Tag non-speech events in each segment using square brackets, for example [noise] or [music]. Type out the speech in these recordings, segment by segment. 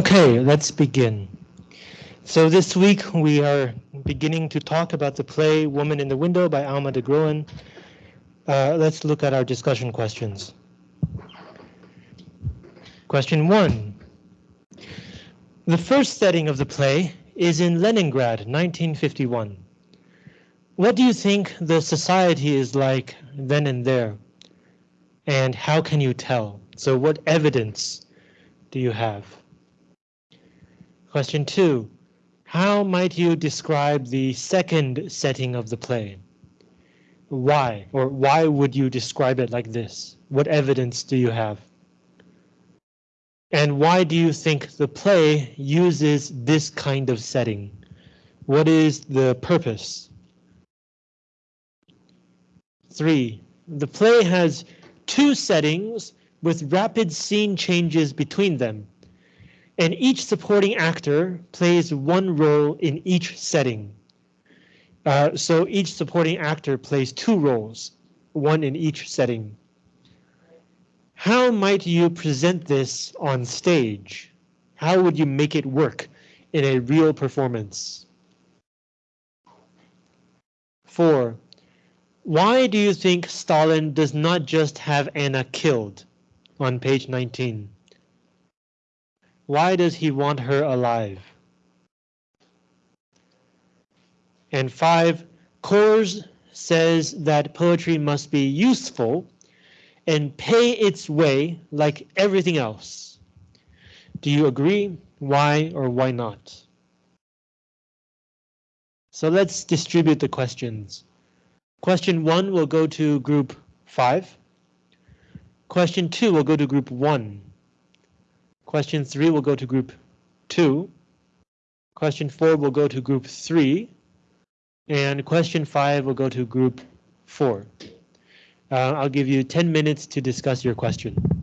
Okay, let's begin. So this week we are beginning to talk about the play Woman in the Window by Alma de Groen. Uh, let's look at our discussion questions. Question one. The first setting of the play is in Leningrad, 1951. What do you think the society is like then and there? And how can you tell? So what evidence do you have? Question two, how might you describe the second setting of the play? Why, or why would you describe it like this? What evidence do you have? And why do you think the play uses this kind of setting? What is the purpose? Three, the play has two settings with rapid scene changes between them and each supporting actor plays one role in each setting. Uh, so each supporting actor plays two roles, one in each setting. How might you present this on stage? How would you make it work in a real performance? Four, why do you think Stalin does not just have Anna killed on page 19? Why does he want her alive? And five, Cours says that poetry must be useful and pay its way like everything else. Do you agree? Why or why not? So let's distribute the questions. Question one will go to group five. Question two will go to group one. Question three will go to group two. Question four will go to group three. And question five will go to group four. Uh, I'll give you 10 minutes to discuss your question.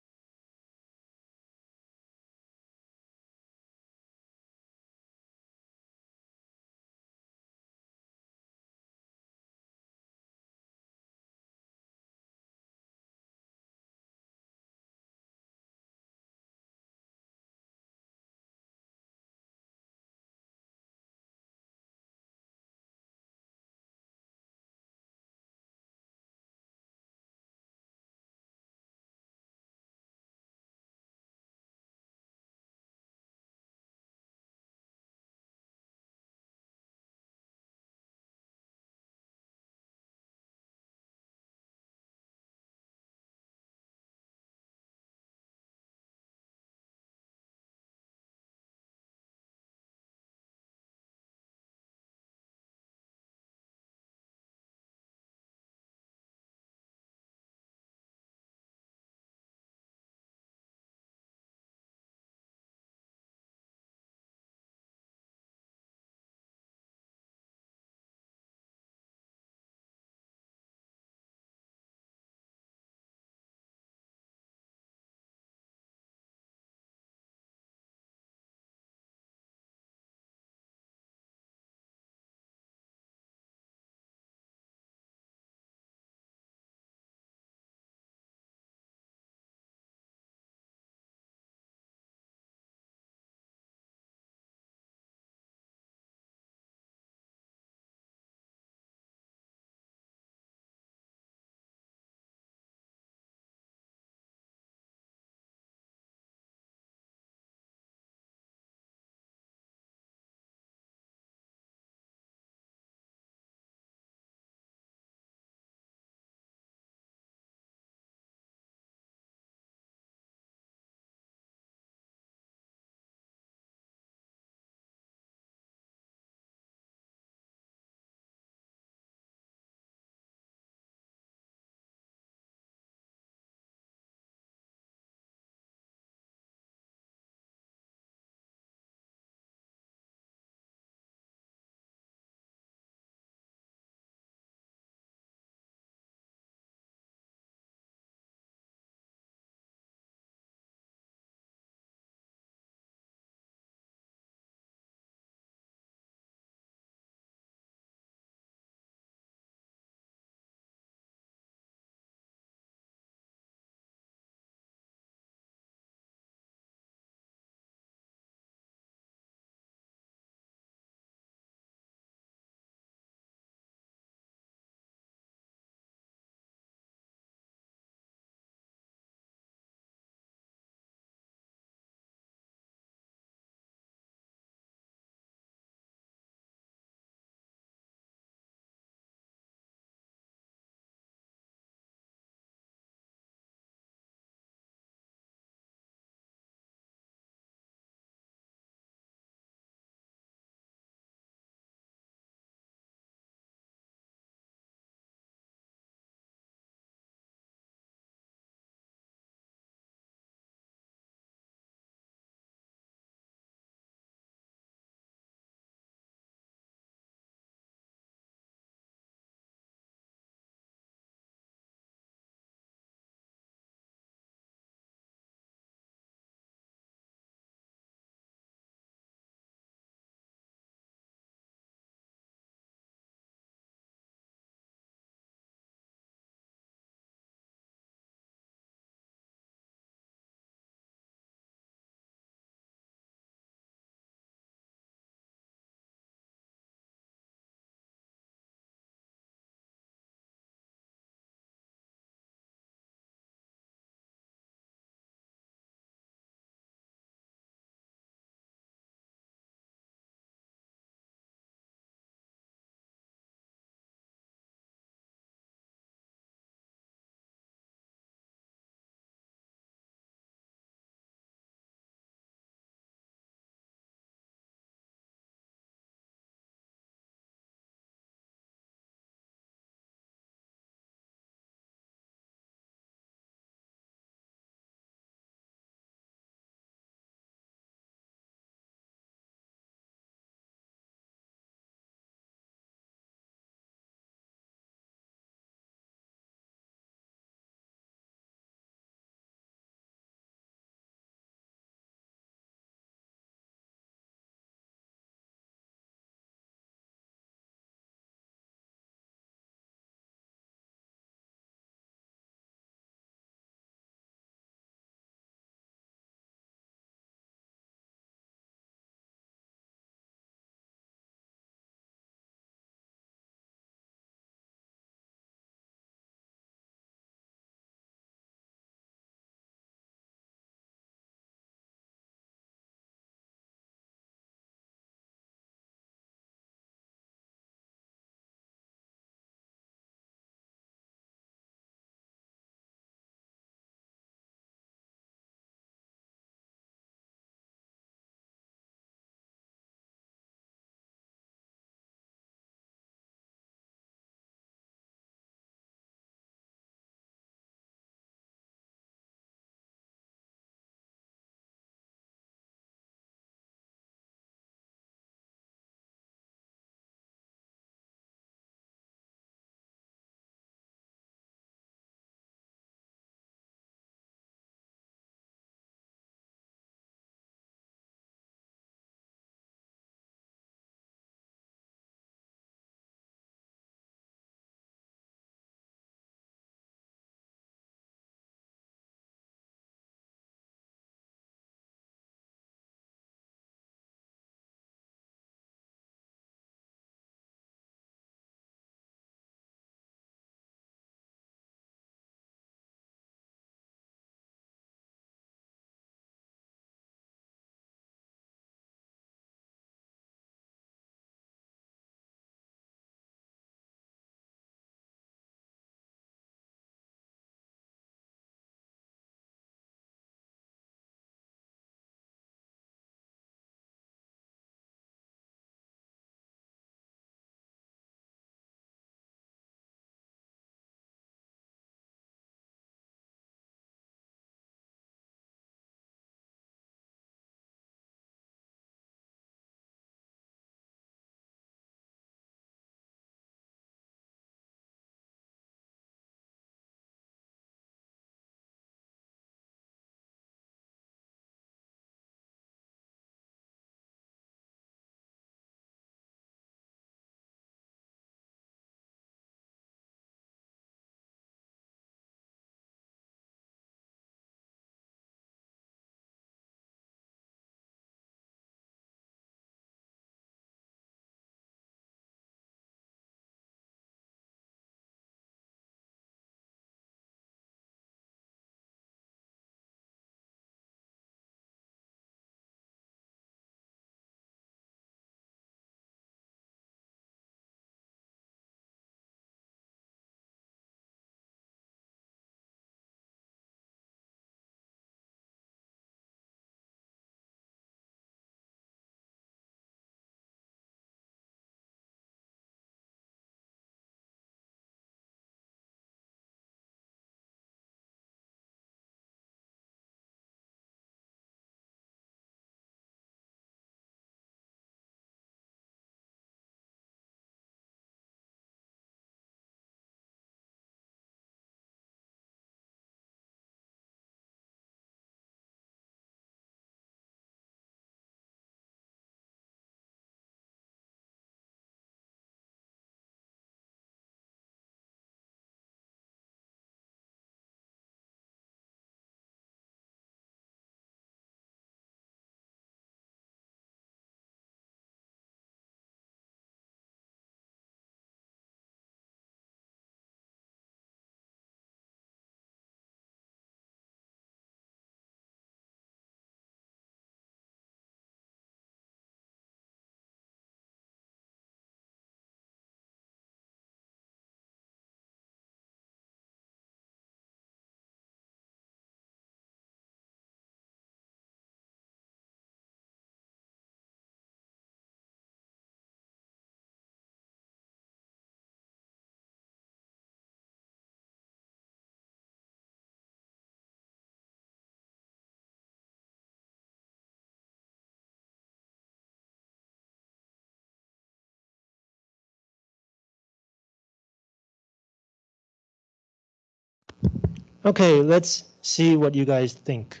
Okay, let's see what you guys think.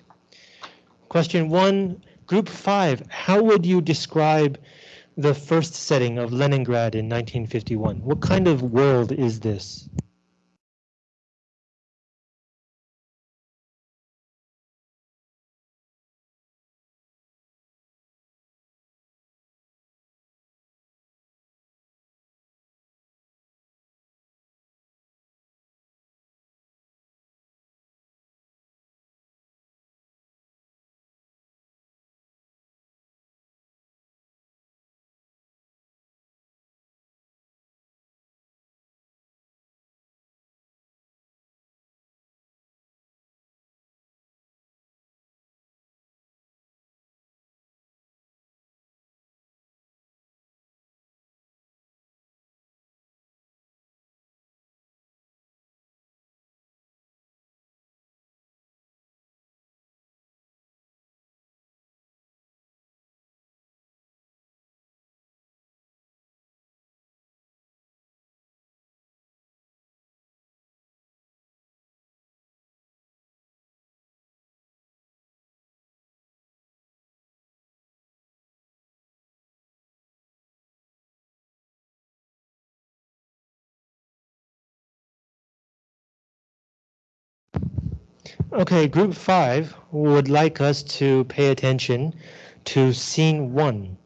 Question one, group five, how would you describe the first setting of Leningrad in 1951? What kind of world is this? Okay, group five would like us to pay attention to scene one.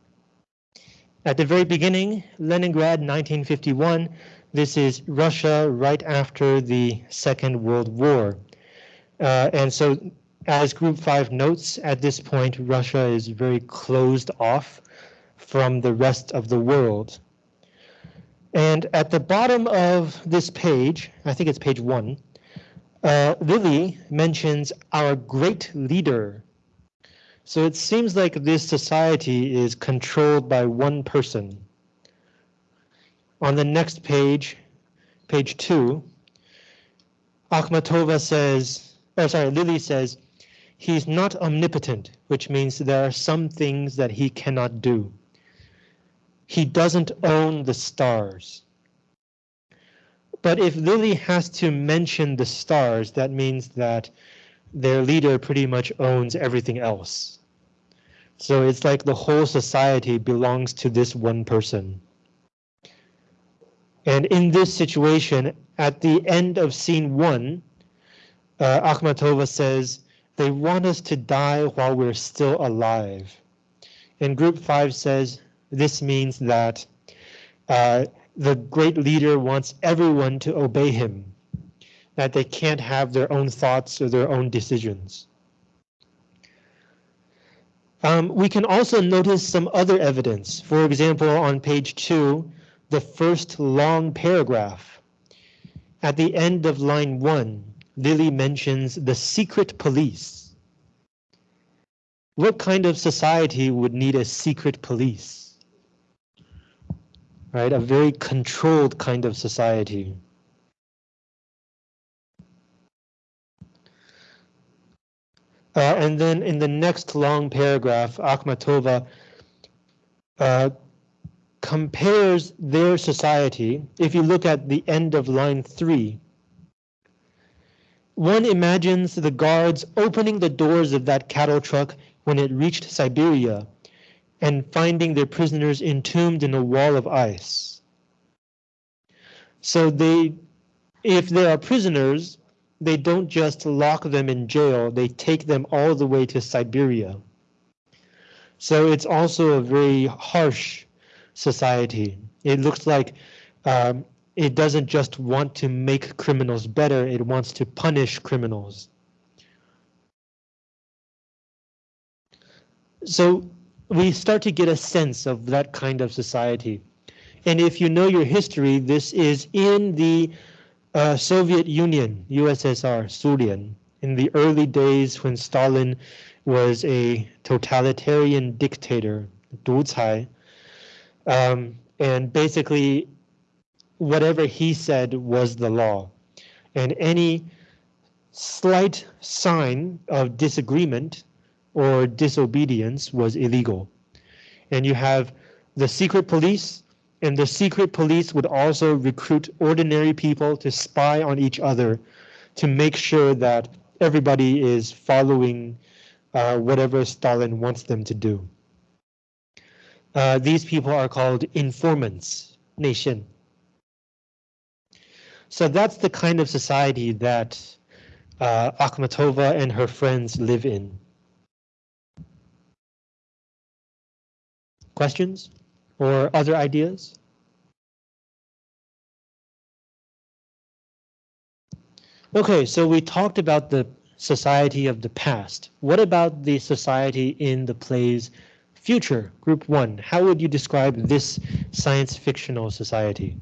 At the very beginning, Leningrad 1951, this is Russia right after the Second World War. Uh, and so as group five notes, at this point, Russia is very closed off from the rest of the world. And at the bottom of this page, I think it's page one, uh, Lily mentions our great leader. So it seems like this society is controlled by one person. On the next page, page two, Akhmatova says, or sorry, Lily says, he's not omnipotent, which means there are some things that he cannot do. He doesn't own the stars. But if Lily has to mention the stars, that means that their leader pretty much owns everything else. So it's like the whole society belongs to this one person. And in this situation, at the end of scene one, uh, Akhmatova says, they want us to die while we're still alive. And group five says, this means that uh, the great leader wants everyone to obey him, that they can't have their own thoughts or their own decisions. Um, we can also notice some other evidence. For example, on page two, the first long paragraph. At the end of line one, Lily mentions the secret police. What kind of society would need a secret police? Right? A very controlled kind of society. Uh, and then in the next long paragraph, Akhmatova uh, compares their society. If you look at the end of line three, one imagines the guards opening the doors of that cattle truck when it reached Siberia and finding their prisoners entombed in a wall of ice. So they, if they are prisoners, they don't just lock them in jail, they take them all the way to Siberia. So it's also a very harsh society. It looks like um, it doesn't just want to make criminals better, it wants to punish criminals. So we start to get a sense of that kind of society. And if you know your history, this is in the uh, Soviet Union, USSR, Sulian, in the early days when Stalin was a totalitarian dictator, 独裁, um, and basically whatever he said was the law. And any slight sign of disagreement or disobedience was illegal. And you have the secret police, and the secret police would also recruit ordinary people to spy on each other to make sure that everybody is following uh, whatever Stalin wants them to do. Uh, these people are called informants, nation. So that's the kind of society that uh, Akhmatova and her friends live in. Questions or other ideas? Okay, so we talked about the society of the past. What about the society in the play's future, group one? How would you describe this science fictional society?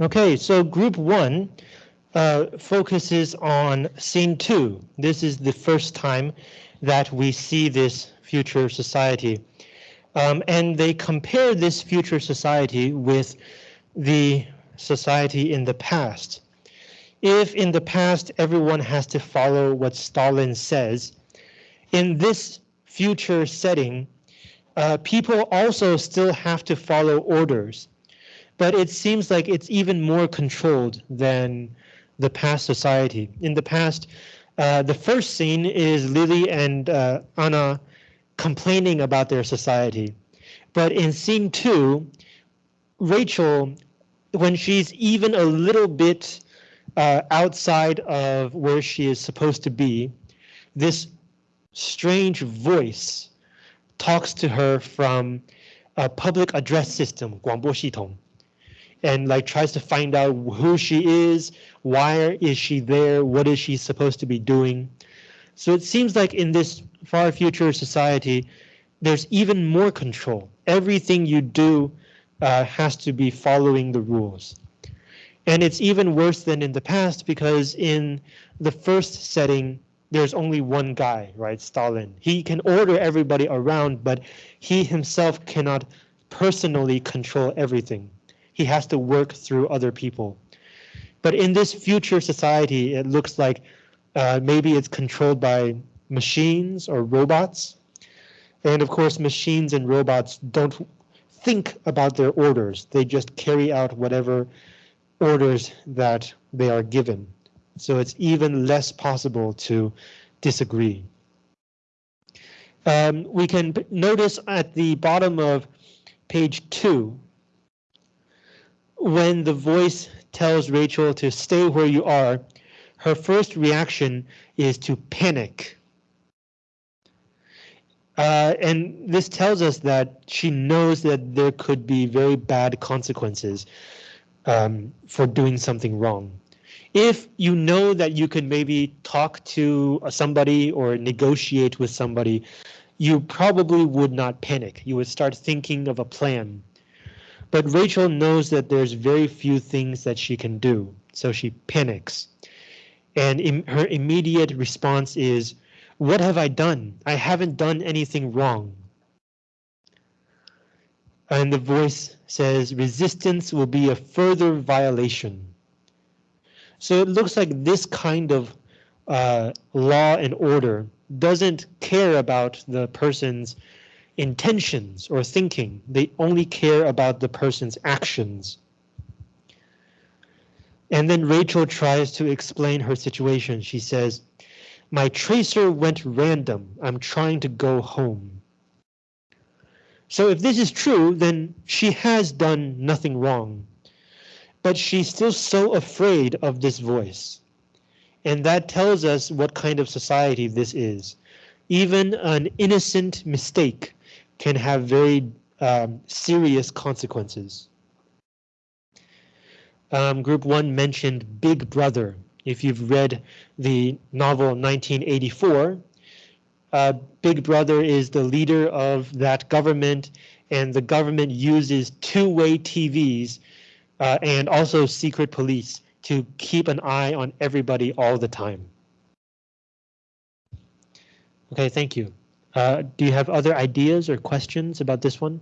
Okay, so group one uh, focuses on scene two. This is the first time that we see this future society. Um, and they compare this future society with the society in the past. If in the past everyone has to follow what Stalin says, in this future setting, uh, people also still have to follow orders but it seems like it's even more controlled than the past society. In the past, uh, the first scene is Lily and uh, Anna complaining about their society. But in scene two, Rachel, when she's even a little bit uh, outside of where she is supposed to be, this strange voice talks to her from a public address system, 广播系统 and like tries to find out who she is, why is she there, what is she supposed to be doing. So it seems like in this far future society, there's even more control. Everything you do uh, has to be following the rules. And it's even worse than in the past because in the first setting, there's only one guy, right, Stalin. He can order everybody around, but he himself cannot personally control everything he has to work through other people. But in this future society, it looks like uh, maybe it's controlled by machines or robots. And of course, machines and robots don't think about their orders. They just carry out whatever orders that they are given. So it's even less possible to disagree. Um, we can notice at the bottom of page two when the voice tells Rachel to stay where you are, her first reaction is to panic. Uh, and this tells us that she knows that there could be very bad consequences um, for doing something wrong. If you know that you can maybe talk to somebody or negotiate with somebody, you probably would not panic. You would start thinking of a plan. But Rachel knows that there's very few things that she can do, so she panics. And her immediate response is, what have I done? I haven't done anything wrong. And the voice says resistance will be a further violation. So it looks like this kind of uh, law and order doesn't care about the person's intentions or thinking. They only care about the person's actions. And then Rachel tries to explain her situation. She says, my tracer went random. I'm trying to go home. So if this is true, then she has done nothing wrong. But she's still so afraid of this voice. And that tells us what kind of society this is. Even an innocent mistake can have very um, serious consequences. Um, group one mentioned Big Brother. If you've read the novel 1984, uh, Big Brother is the leader of that government and the government uses two-way TVs uh, and also secret police to keep an eye on everybody all the time. Okay, thank you. Uh, do you have other ideas or questions about this one?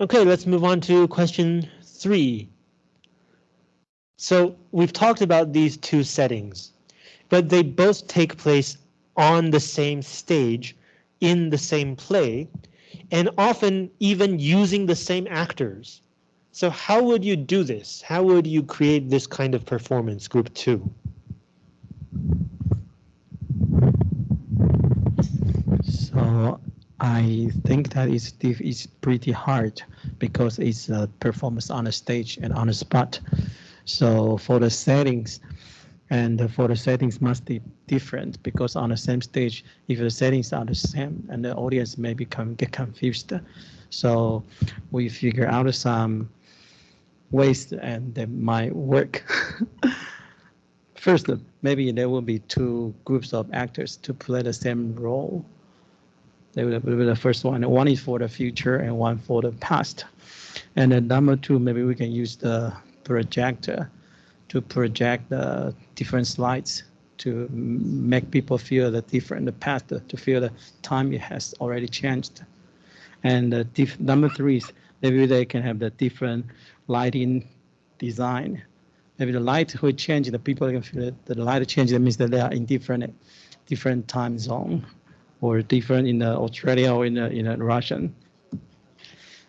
Okay, let's move on to question three. So we've talked about these two settings, but they both take place on the same stage in the same play and often even using the same actors. So how would you do this? How would you create this kind of performance, group two? So I think that it's pretty hard because it's a performance on the stage and on the spot. So for the settings, and for the settings must be different because on the same stage, if the settings are the same, and the audience may become get confused. So we figure out some ways and that might work. [laughs] First, maybe there will be two groups of actors to play the same role that will be the first one. One is for the future and one for the past. And then number two, maybe we can use the projector to project the different slides to make people feel the different the past, to feel the time it has already changed. And the number three is maybe they can have the different lighting design. Maybe the light will change, the people can feel that the light change, that means that they are in different different time zone or different in the Australia or in the, in the Russian.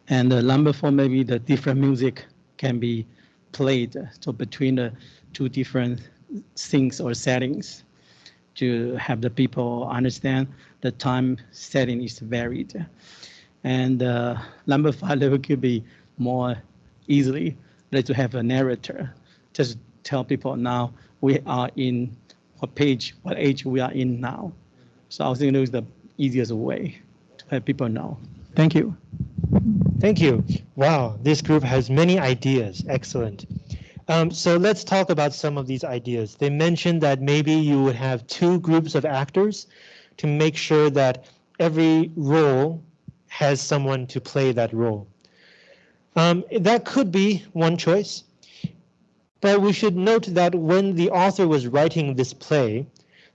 And the number four, maybe the different music can be played so between the two different things or settings to have the people understand the time setting is varied. And uh, number five level could be more easily let to have a narrator. Just tell people now we are in what page, what age we are in now. So I was thinking it was the easiest way to have people know. Thank you. Thank you. Wow, this group has many ideas. Excellent. Um, so let's talk about some of these ideas. They mentioned that maybe you would have two groups of actors to make sure that every role has someone to play that role. Um, that could be one choice, but we should note that when the author was writing this play,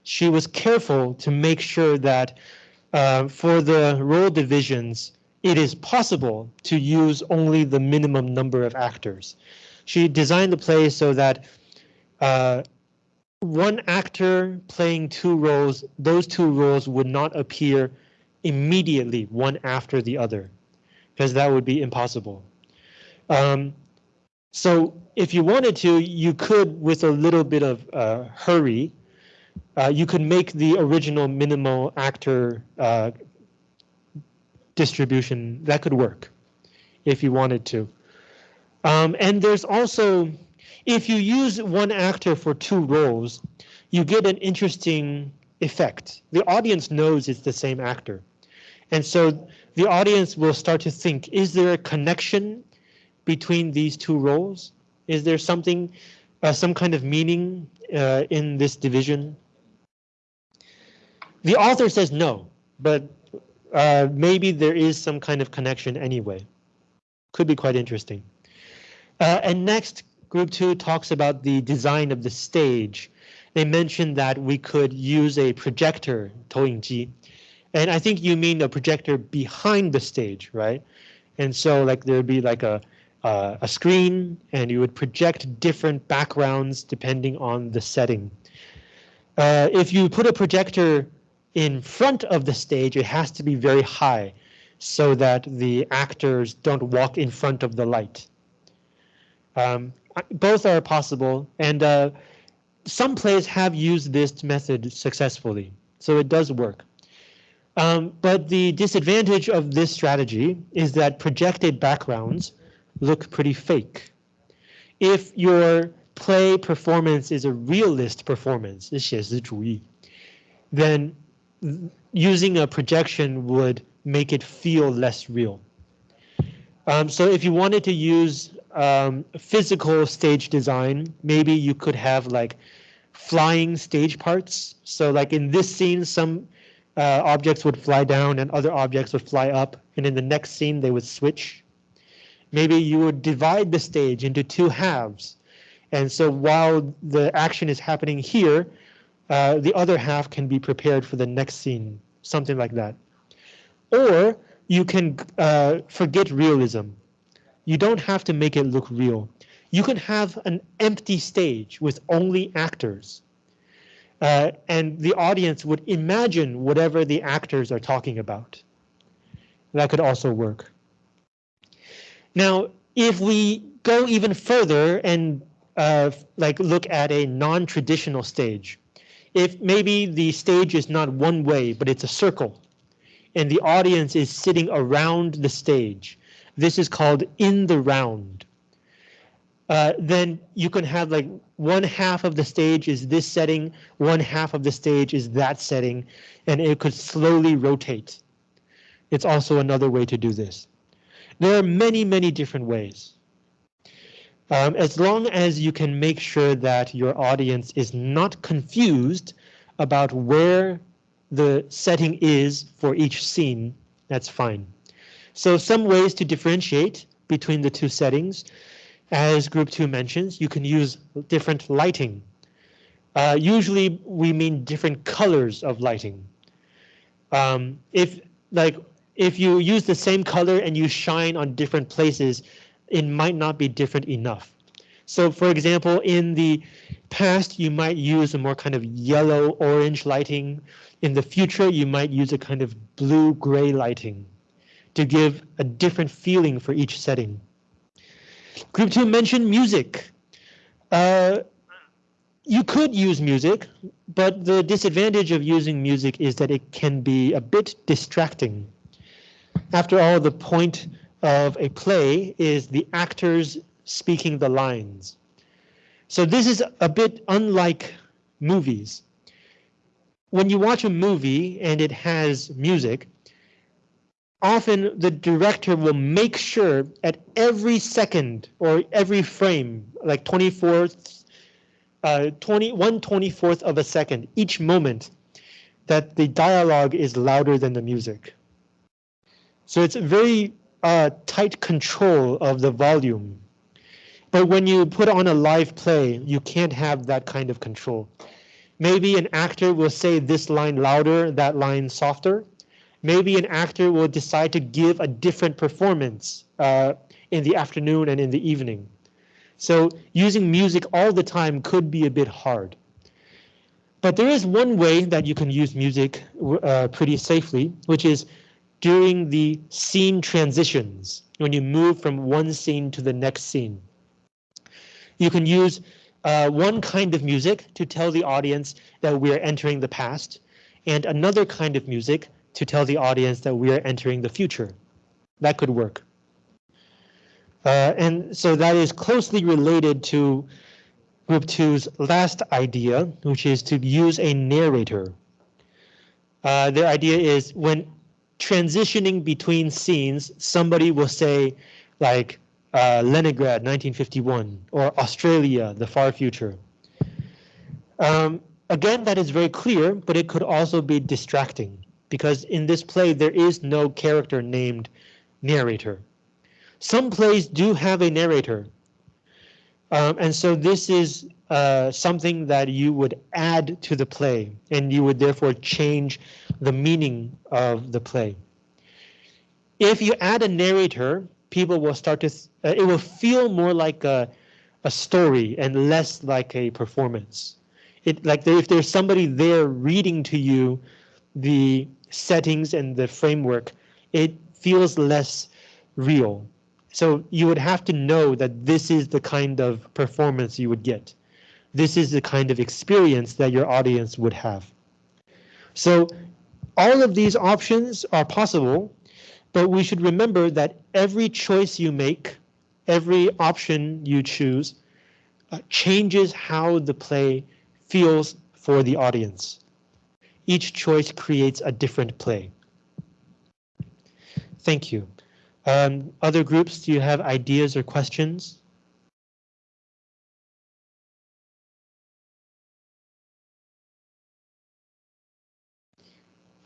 she was careful to make sure that uh, for the role divisions, it is possible to use only the minimum number of actors. She designed the play so that uh, one actor playing two roles, those two roles would not appear immediately one after the other, because that would be impossible. Um, so if you wanted to, you could, with a little bit of uh, hurry, uh, you could make the original minimal actor uh, distribution, that could work if you wanted to. Um, and there's also, if you use one actor for two roles, you get an interesting effect. The audience knows it's the same actor. And so the audience will start to think, is there a connection between these two roles? Is there something, uh, some kind of meaning uh, in this division? The author says no, but uh, maybe there is some kind of connection anyway. Could be quite interesting. Uh, and next, group two talks about the design of the stage. They mentioned that we could use a projector, 投影机, and I think you mean a projector behind the stage, right? And so like there'd be like a uh, a screen and you would project different backgrounds depending on the setting. Uh, if you put a projector in front of the stage, it has to be very high so that the actors don't walk in front of the light. Um, both are possible and uh, some plays have used this method successfully, so it does work. Um, but the disadvantage of this strategy is that projected backgrounds look pretty fake. If your play performance is a realist performance, 写实主义, then using a projection would make it feel less real. Um, so if you wanted to use um, physical stage design, maybe you could have like flying stage parts. So like in this scene, some uh, objects would fly down and other objects would fly up. And in the next scene, they would switch. Maybe you would divide the stage into two halves. And so while the action is happening here, uh, the other half can be prepared for the next scene, something like that. Or you can uh, forget realism. You don't have to make it look real. You can have an empty stage with only actors. Uh, and the audience would imagine whatever the actors are talking about. That could also work. Now, if we go even further and uh, like look at a non-traditional stage, if maybe the stage is not one way, but it's a circle, and the audience is sitting around the stage, this is called in the round. Uh, then you can have like one half of the stage is this setting, one half of the stage is that setting, and it could slowly rotate. It's also another way to do this. There are many, many different ways. Um, as long as you can make sure that your audience is not confused about where the setting is for each scene, that's fine. So some ways to differentiate between the two settings, as group two mentions, you can use different lighting. Uh, usually we mean different colors of lighting. Um, if like if you use the same color and you shine on different places, it might not be different enough. So for example, in the past, you might use a more kind of yellow orange lighting. In the future, you might use a kind of blue gray lighting to give a different feeling for each setting. Group two mentioned music. Uh, you could use music, but the disadvantage of using music is that it can be a bit distracting. After all, the point of a play is the actors speaking the lines. So this is a bit unlike movies. When you watch a movie and it has music, often the director will make sure at every second or every frame, like 24th, uh, 20, 1 24th of a second, each moment, that the dialogue is louder than the music. So it's very uh, tight control of the volume. But when you put on a live play, you can't have that kind of control. Maybe an actor will say this line louder, that line softer, maybe an actor will decide to give a different performance uh, in the afternoon and in the evening. So using music all the time could be a bit hard. But there is one way that you can use music uh, pretty safely, which is during the scene transitions, when you move from one scene to the next scene. You can use uh, one kind of music to tell the audience that we're entering the past, and another kind of music to tell the audience that we are entering the future. That could work. Uh, and so that is closely related to group two's last idea, which is to use a narrator. Uh, their idea is when transitioning between scenes, somebody will say like uh, Leningrad 1951 or Australia, the far future. Um, again, that is very clear, but it could also be distracting because in this play there is no character named narrator. Some plays do have a narrator. Um, and so this is uh, something that you would add to the play and you would therefore change the meaning of the play. If you add a narrator, people will start to, uh, it will feel more like a, a story and less like a performance. It like if there's somebody there reading to you the settings and the framework, it feels less real. So you would have to know that this is the kind of performance you would get. This is the kind of experience that your audience would have. So all of these options are possible, but we should remember that every choice you make, every option you choose, uh, changes how the play feels for the audience. Each choice creates a different play. Thank you. Um, other groups, do you have ideas or questions?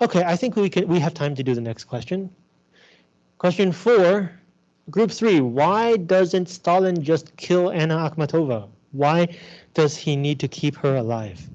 Okay, I think we can we have time to do the next question. Question four, group three, why doesn't Stalin just kill Anna Akhmatova? Why does he need to keep her alive?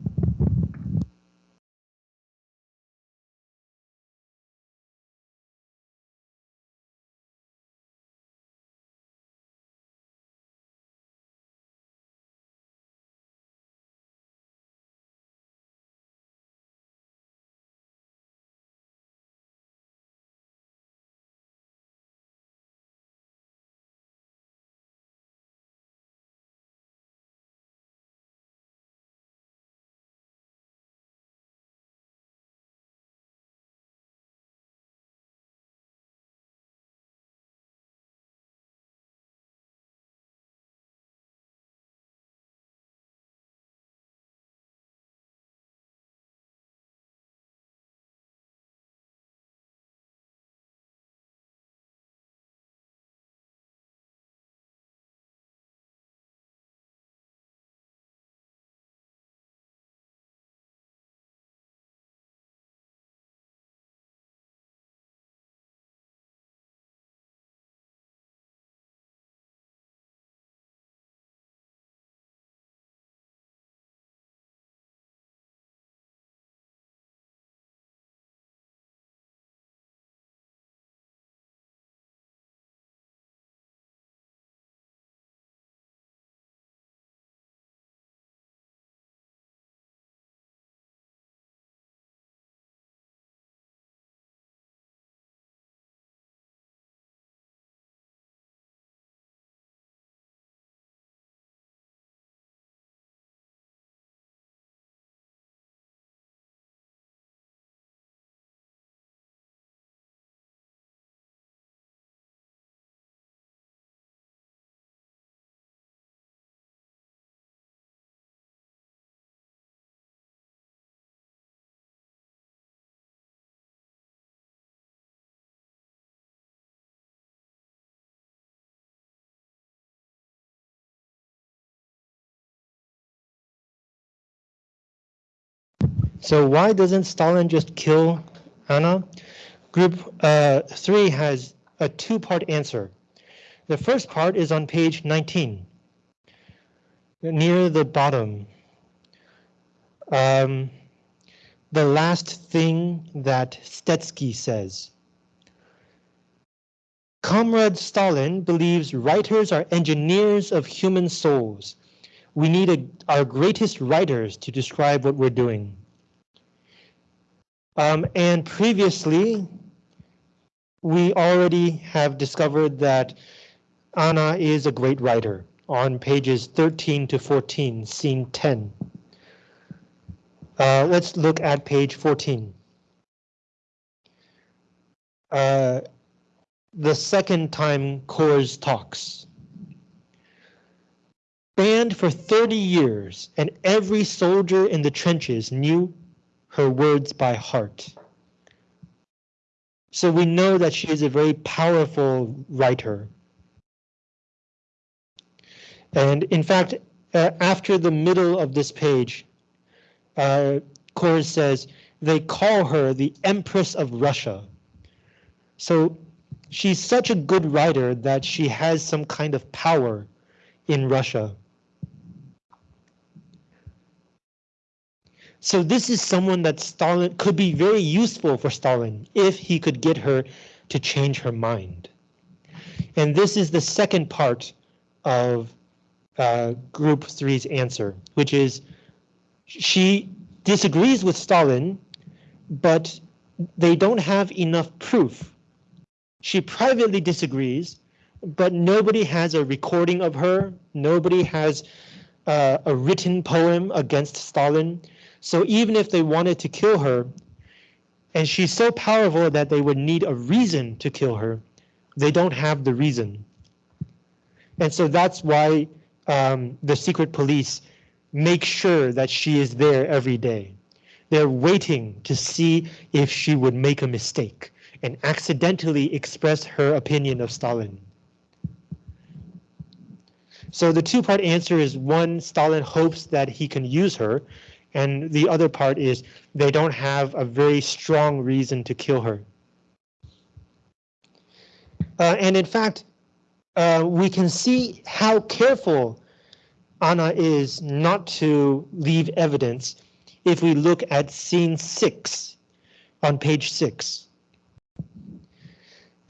So why doesn't Stalin just kill Anna? Group uh, three has a two-part answer. The first part is on page 19, near the bottom. Um, the last thing that Stetsky says. Comrade Stalin believes writers are engineers of human souls. We need a, our greatest writers to describe what we're doing. Um, and previously, we already have discovered that Anna is a great writer on pages 13 to 14, scene 10. Uh, let's look at page 14. Uh, the second time Kors talks. Banned for 30 years, and every soldier in the trenches knew her words by heart. So we know that she is a very powerful writer. And in fact, uh, after the middle of this page, uh, says, they call her the Empress of Russia. So she's such a good writer that she has some kind of power in Russia. So this is someone that Stalin could be very useful for Stalin if he could get her to change her mind. And this is the second part of uh, group three's answer, which is she disagrees with Stalin, but they don't have enough proof. She privately disagrees, but nobody has a recording of her. Nobody has uh, a written poem against Stalin. So even if they wanted to kill her, and she's so powerful that they would need a reason to kill her, they don't have the reason. And so that's why um, the secret police make sure that she is there every day. They're waiting to see if she would make a mistake and accidentally express her opinion of Stalin. So the two-part answer is one, Stalin hopes that he can use her, and the other part is they don't have a very strong reason to kill her. Uh, and in fact, uh, we can see how careful Anna is not to leave evidence if we look at scene six on page six.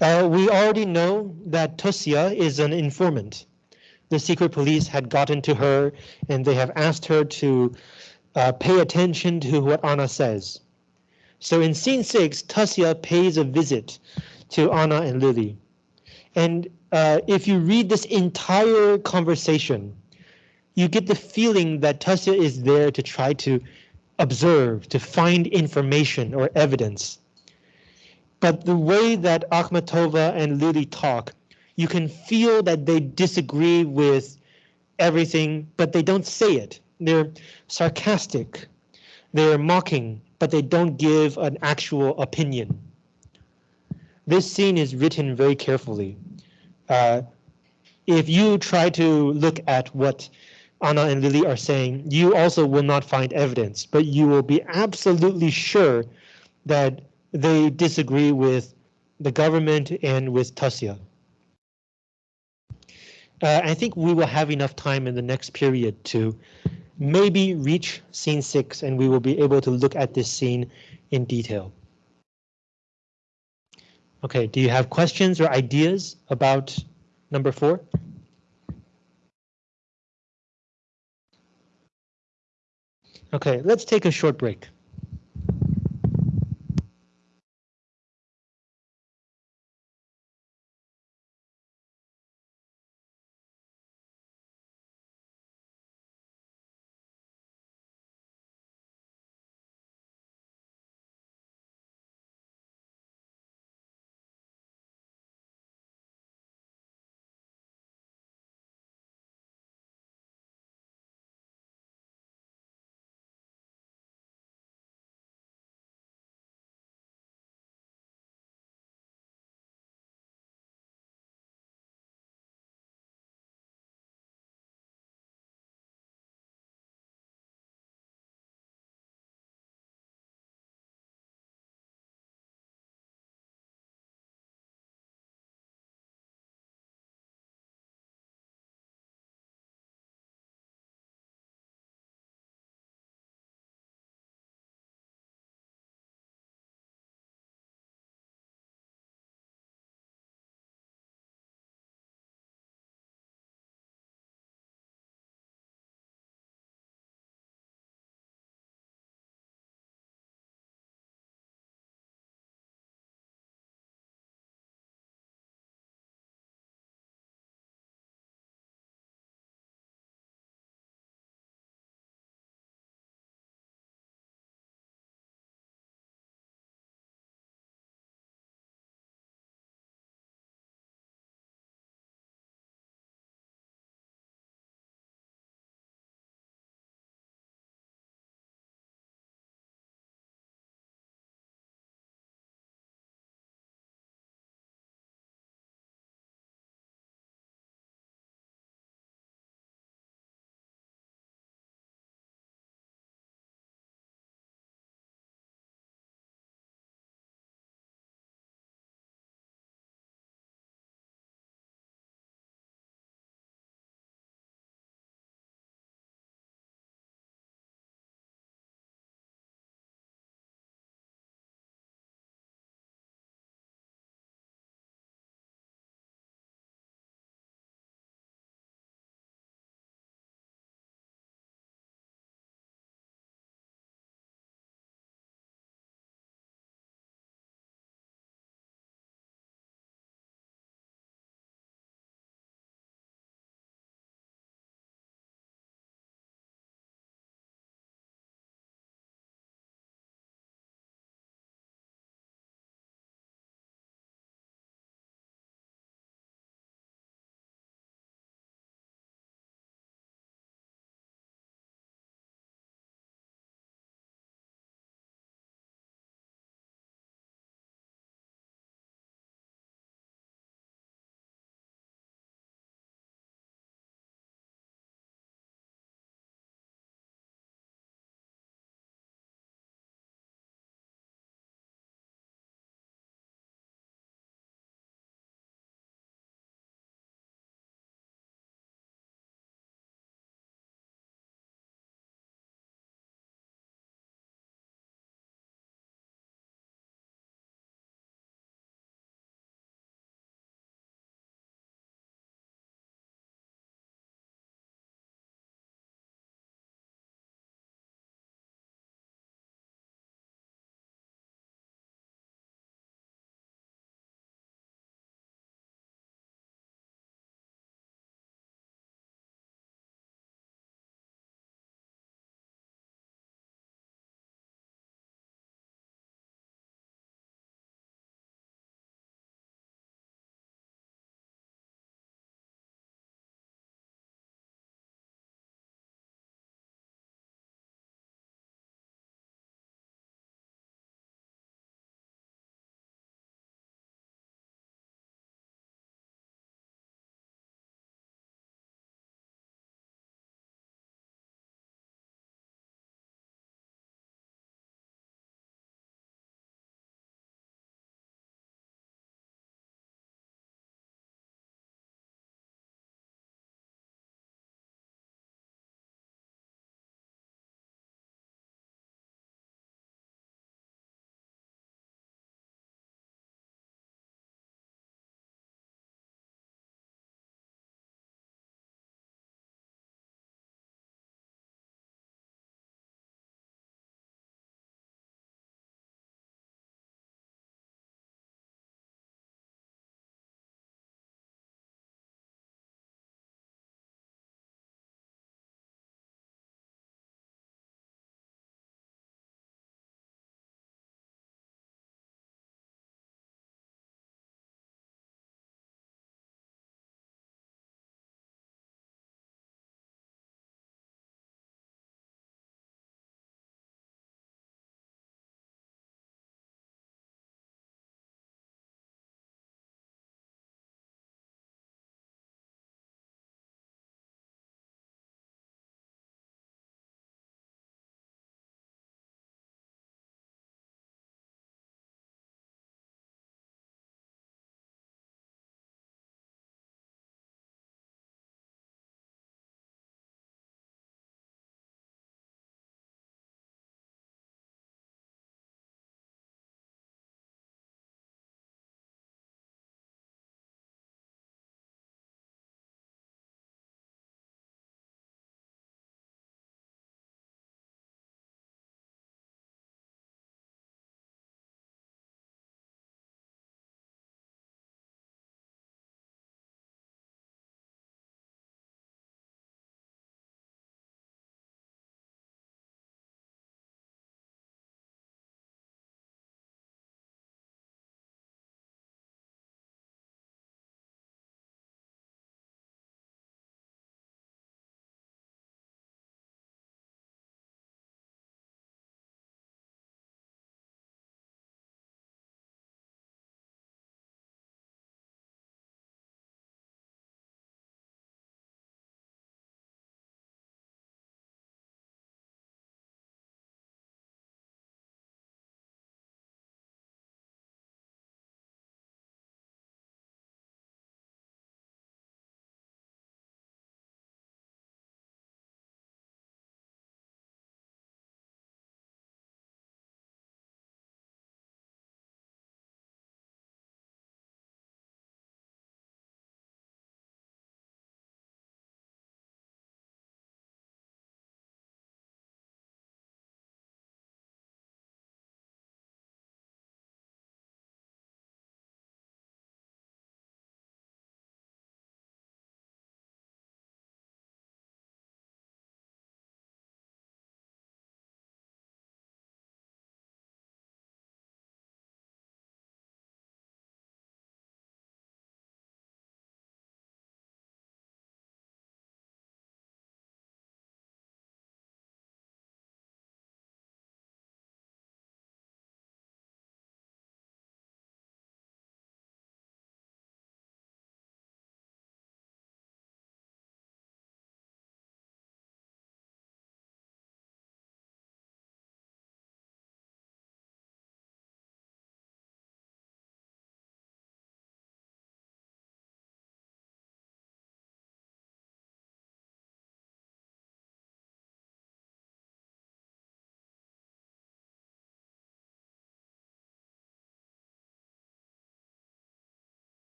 Uh, we already know that Tosia is an informant. The secret police had gotten to her and they have asked her to uh, pay attention to what Anna says. So in scene six, Tosia pays a visit to Anna and Lily. And uh, if you read this entire conversation, you get the feeling that Tosia is there to try to observe, to find information or evidence. But the way that Akhmatova and Lily talk, you can feel that they disagree with everything, but they don't say it. They're sarcastic, they're mocking, but they don't give an actual opinion. This scene is written very carefully. Uh, if you try to look at what Anna and Lily are saying, you also will not find evidence, but you will be absolutely sure that they disagree with the government and with Tosia. Uh, I think we will have enough time in the next period to maybe reach scene six and we will be able to look at this scene in detail. Okay, do you have questions or ideas about number four? Okay, let's take a short break.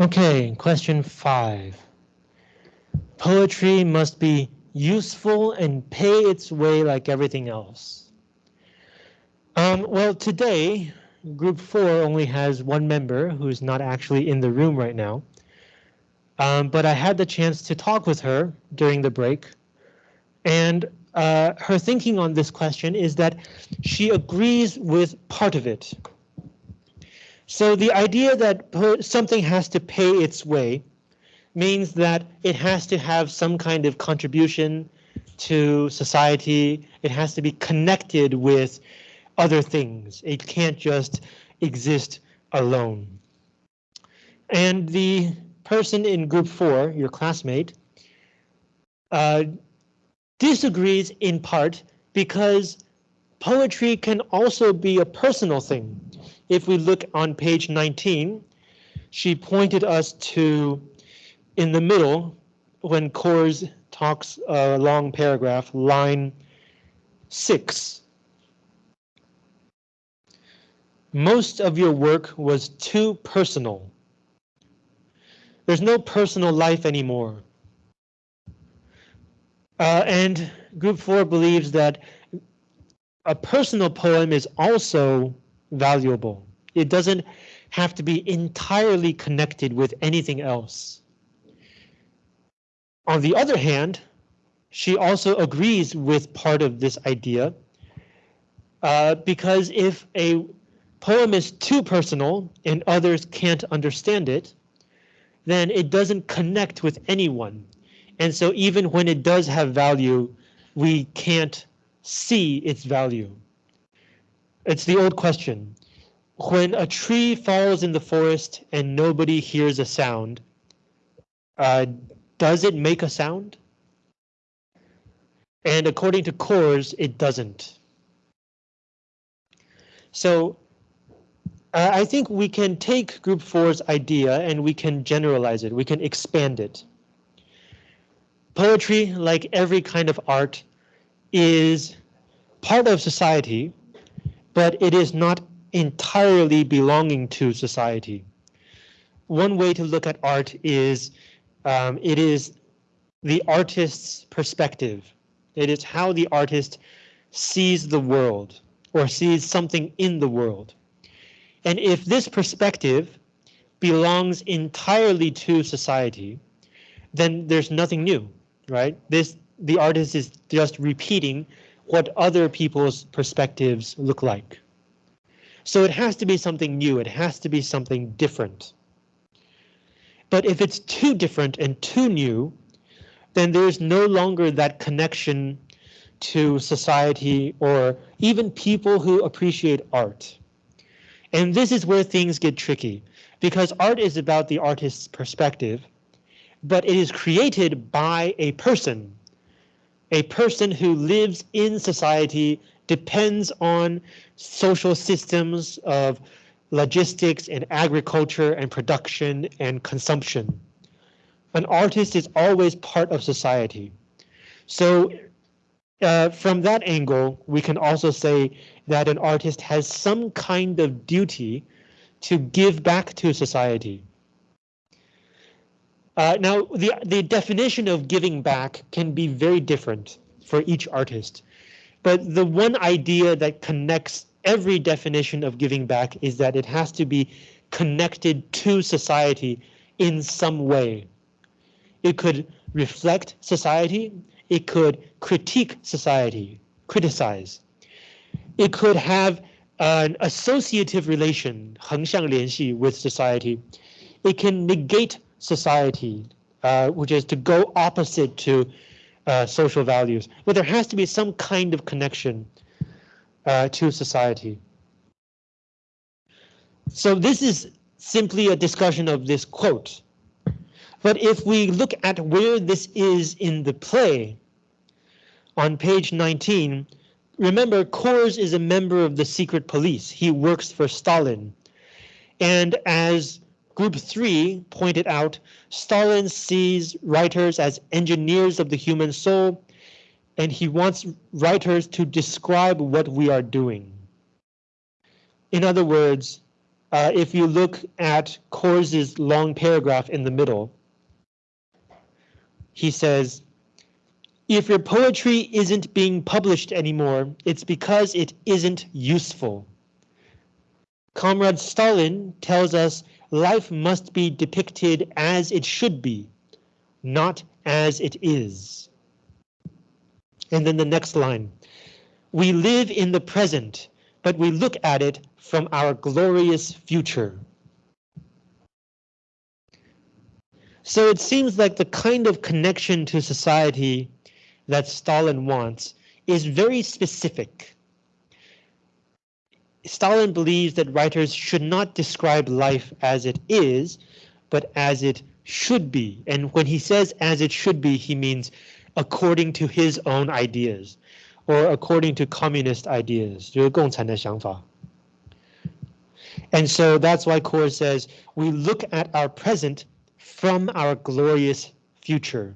Okay, question five. Poetry must be useful and pay its way like everything else. Um, well, today, group four only has one member who's not actually in the room right now. Um, but I had the chance to talk with her during the break. And uh, her thinking on this question is that she agrees with part of it. So the idea that something has to pay its way means that it has to have some kind of contribution to society. It has to be connected with other things. It can't just exist alone. And the person in group four, your classmate, uh, disagrees in part because poetry can also be a personal thing. If we look on page 19, she pointed us to in the middle when Coors talks a long paragraph, line six. Most of your work was too personal. There's no personal life anymore. Uh, and group four believes that a personal poem is also valuable. It doesn't have to be entirely connected with anything else. On the other hand, she also agrees with part of this idea uh, because if a poem is too personal and others can't understand it, then it doesn't connect with anyone. And so even when it does have value, we can't see its value. It's the old question. When a tree falls in the forest and nobody hears a sound, uh, does it make a sound? And according to Coors, it doesn't. So uh, I think we can take group four's idea and we can generalize it. We can expand it. Poetry, like every kind of art, is part of society, but it is not entirely belonging to society. One way to look at art is um, it is the artist's perspective. It is how the artist sees the world or sees something in the world. And if this perspective belongs entirely to society, then there's nothing new, right? This the artist is just repeating what other people's perspectives look like. So it has to be something new. It has to be something different. But if it's too different and too new, then there's no longer that connection to society or even people who appreciate art. And this is where things get tricky because art is about the artist's perspective, but it is created by a person, a person who lives in society, depends on social systems of logistics and agriculture and production and consumption. An artist is always part of society. So uh, from that angle, we can also say that an artist has some kind of duty to give back to society. Uh, now, the, the definition of giving back can be very different for each artist, but the one idea that connects every definition of giving back is that it has to be connected to society in some way. It could reflect society, it could critique society, criticize. It could have an associative relation, 横向联系 with society. It can negate society, uh, which is to go opposite to uh, social values. But there has to be some kind of connection uh, to society. So this is simply a discussion of this quote. But if we look at where this is in the play, on page 19, remember Coors is a member of the secret police. He works for Stalin. And as group three pointed out, Stalin sees writers as engineers of the human soul, and he wants writers to describe what we are doing. In other words, uh, if you look at Coors's long paragraph in the middle, he says, if your poetry isn't being published anymore, it's because it isn't useful. Comrade Stalin tells us life must be depicted as it should be, not as it is. And then the next line. We live in the present, but we look at it from our glorious future. So it seems like the kind of connection to society that Stalin wants is very specific. Stalin believes that writers should not describe life as it is, but as it should be. And when he says as it should be, he means according to his own ideas or according to communist ideas. And so that's why Kaur says we look at our present from our glorious future.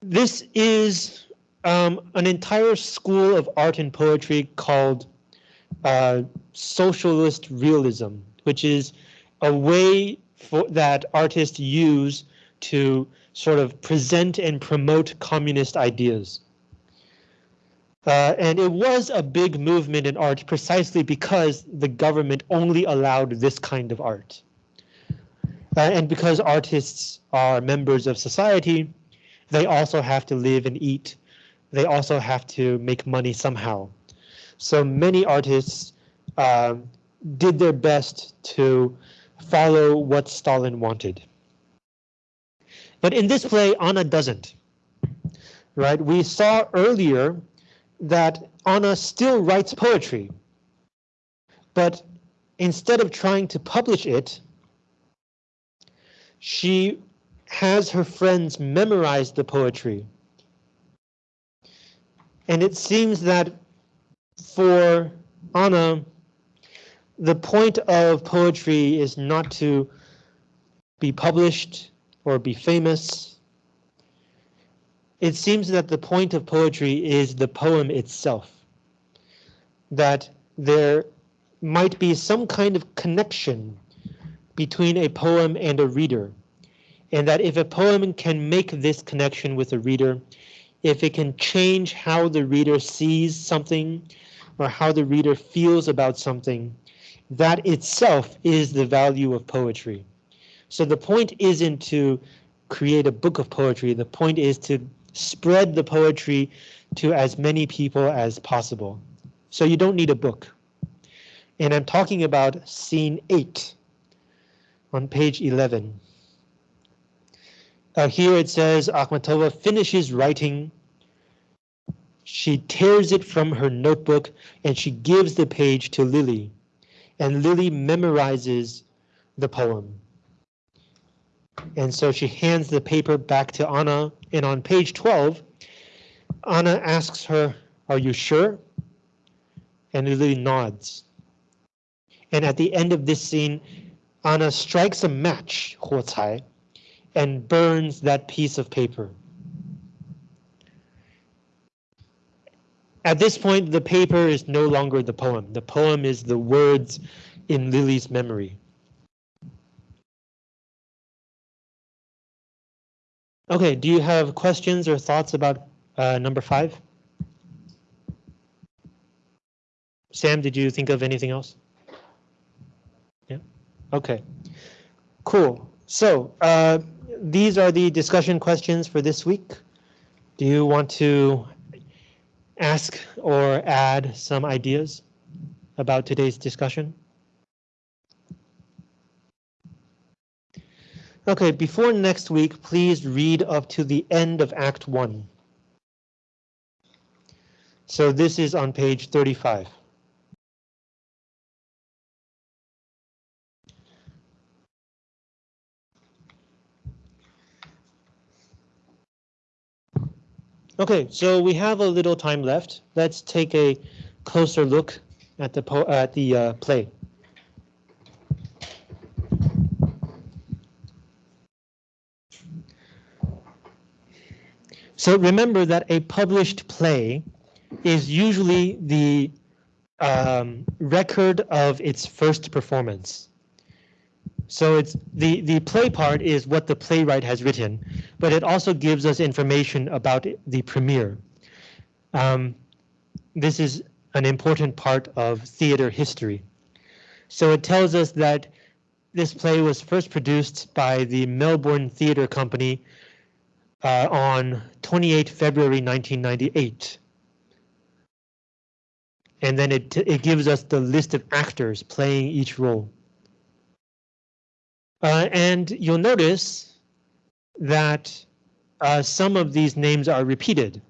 This is um, an entire school of art and poetry called uh, socialist realism, which is a way for, that artists use to sort of present and promote communist ideas. Uh, and it was a big movement in art precisely because the government only allowed this kind of art. Uh, and because artists are members of society, they also have to live and eat. They also have to make money somehow. So many artists uh, did their best to follow what Stalin wanted. But in this play, Anna doesn't. Right? We saw earlier that Anna still writes poetry. But instead of trying to publish it, she has her friends memorize the poetry. And it seems that for Anna, the point of poetry is not to be published or be famous. It seems that the point of poetry is the poem itself. That there might be some kind of connection between a poem and a reader. And that if a poem can make this connection with a reader, if it can change how the reader sees something or how the reader feels about something, that itself is the value of poetry. So the point isn't to create a book of poetry. The point is to spread the poetry to as many people as possible. So you don't need a book. And I'm talking about scene eight on page 11. Uh, here it says Akhmatova finishes writing. She tears it from her notebook and she gives the page to Lily. And Lily memorizes the poem. And so she hands the paper back to Anna. And on page 12, Anna asks her, are you sure? And Lily nods. And at the end of this scene, Anna strikes a match, 火柴, and burns that piece of paper. At this point, the paper is no longer the poem. The poem is the words in Lily's memory. Okay, do you have questions or thoughts about uh, number five? Sam, did you think of anything else? Yeah, okay, cool. So uh, these are the discussion questions for this week. Do you want to ask or add some ideas about today's discussion? Okay, before next week, please read up to the end of Act 1. So this is on page 35. Okay, so we have a little time left. Let's take a closer look at the at the uh, play. So remember that a published play is usually the um, record of its first performance. So it's the, the play part is what the playwright has written, but it also gives us information about the premiere. Um, this is an important part of theater history. So it tells us that this play was first produced by the Melbourne Theatre Company uh, on 28 February 1998. And then it, it gives us the list of actors playing each role. Uh, and you'll notice that uh, some of these names are repeated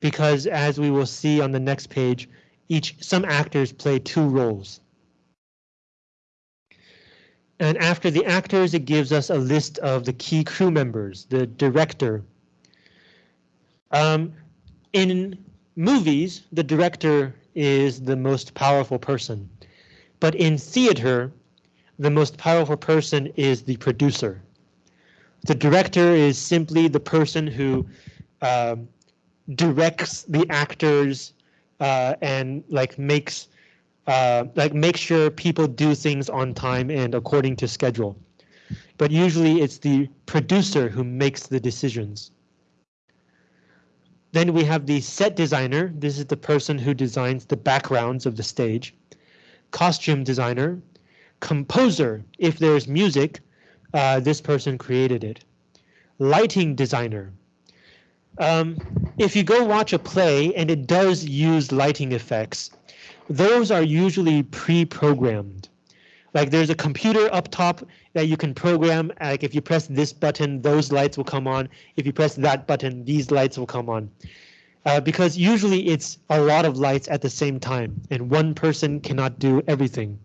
because as we will see on the next page, each some actors play two roles. And after the actors, it gives us a list of the key crew members, the director. Um, in movies, the director is the most powerful person. But in theater, the most powerful person is the producer. The director is simply the person who uh, directs the actors uh, and like makes uh, like make sure people do things on time and according to schedule. But usually it's the producer who makes the decisions. Then we have the set designer. This is the person who designs the backgrounds of the stage. Costume designer. Composer. If there's music, uh, this person created it. Lighting designer. Um, if you go watch a play and it does use lighting effects, those are usually pre-programmed. Like there's a computer up top that you can program. Like if you press this button, those lights will come on. If you press that button, these lights will come on. Uh, because usually it's a lot of lights at the same time and one person cannot do everything.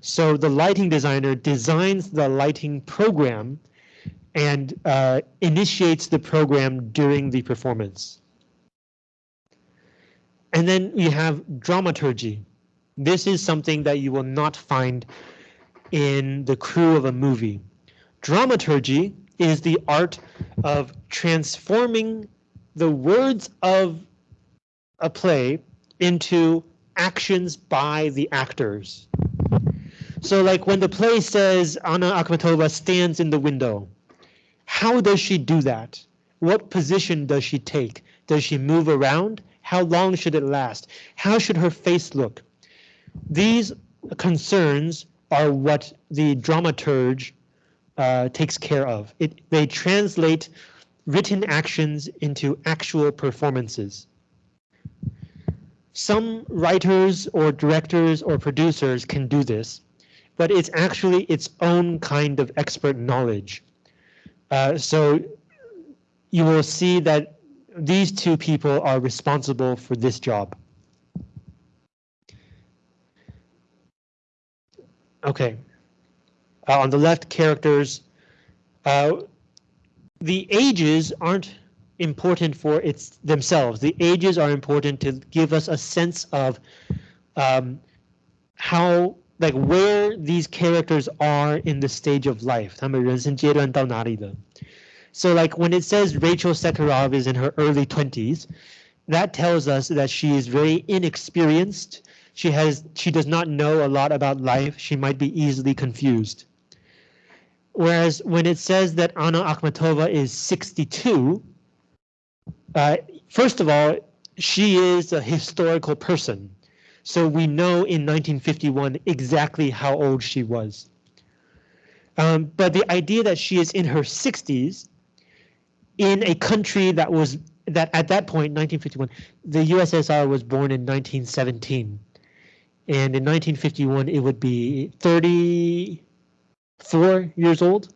So the lighting designer designs the lighting program and uh, initiates the program during the performance. And then we have dramaturgy. This is something that you will not find in the crew of a movie. Dramaturgy is the art of transforming the words of a play into actions by the actors. So like when the play says Anna Akhmatova stands in the window, how does she do that? What position does she take? Does she move around? How long should it last? How should her face look? These concerns are what the dramaturge uh, takes care of. It, they translate written actions into actual performances. Some writers or directors or producers can do this, but it's actually its own kind of expert knowledge. Uh, so you will see that these two people are responsible for this job. Okay. Uh, on the left, characters. Uh, the ages aren't important for its themselves. The ages are important to give us a sense of um, how like where these characters are in the stage of life. So like when it says Rachel Sekharov is in her early 20s, that tells us that she is very inexperienced. She has she does not know a lot about life. She might be easily confused. Whereas when it says that Anna Akhmatova is 62, uh, first of all, she is a historical person. So we know in 1951 exactly how old she was. Um, but the idea that she is in her 60s in a country that was that at that point 1951 the USSR was born in 1917 and in 1951 it would be 34 years old.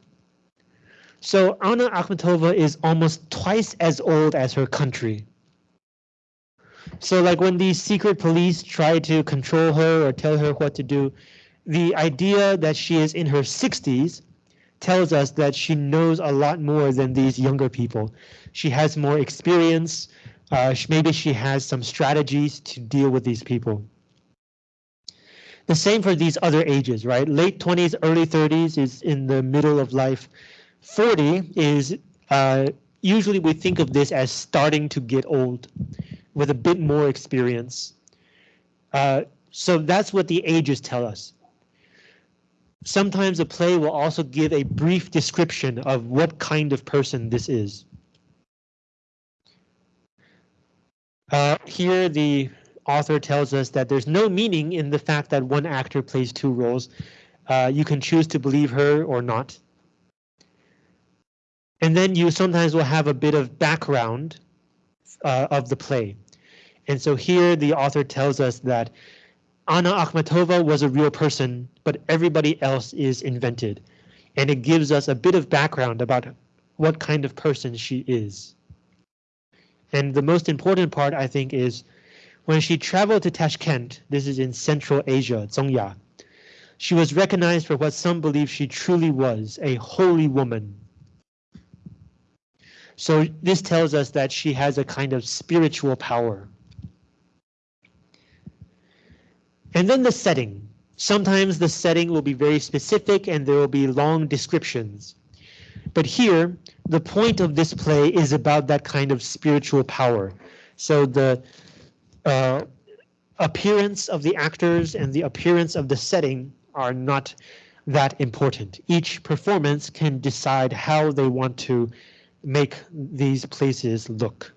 So Anna Akhmatova is almost twice as old as her country so like when the secret police try to control her or tell her what to do, the idea that she is in her 60s tells us that she knows a lot more than these younger people. She has more experience. Uh, maybe she has some strategies to deal with these people. The same for these other ages, right? Late 20s, early 30s is in the middle of life. 40 is uh, usually we think of this as starting to get old with a bit more experience. Uh, so that's what the ages tell us. Sometimes a play will also give a brief description of what kind of person this is. Uh, here the author tells us that there's no meaning in the fact that one actor plays two roles. Uh, you can choose to believe her or not. And then you sometimes will have a bit of background uh, of the play. And so here the author tells us that Anna Akhmatova was a real person, but everybody else is invented. And it gives us a bit of background about what kind of person she is. And the most important part, I think, is when she traveled to Tashkent, this is in Central Asia, Zongya, she was recognized for what some believe she truly was, a holy woman. So this tells us that she has a kind of spiritual power. And then the setting. Sometimes the setting will be very specific and there will be long descriptions. But here, the point of this play is about that kind of spiritual power. So the uh, appearance of the actors and the appearance of the setting are not that important. Each performance can decide how they want to make these places look.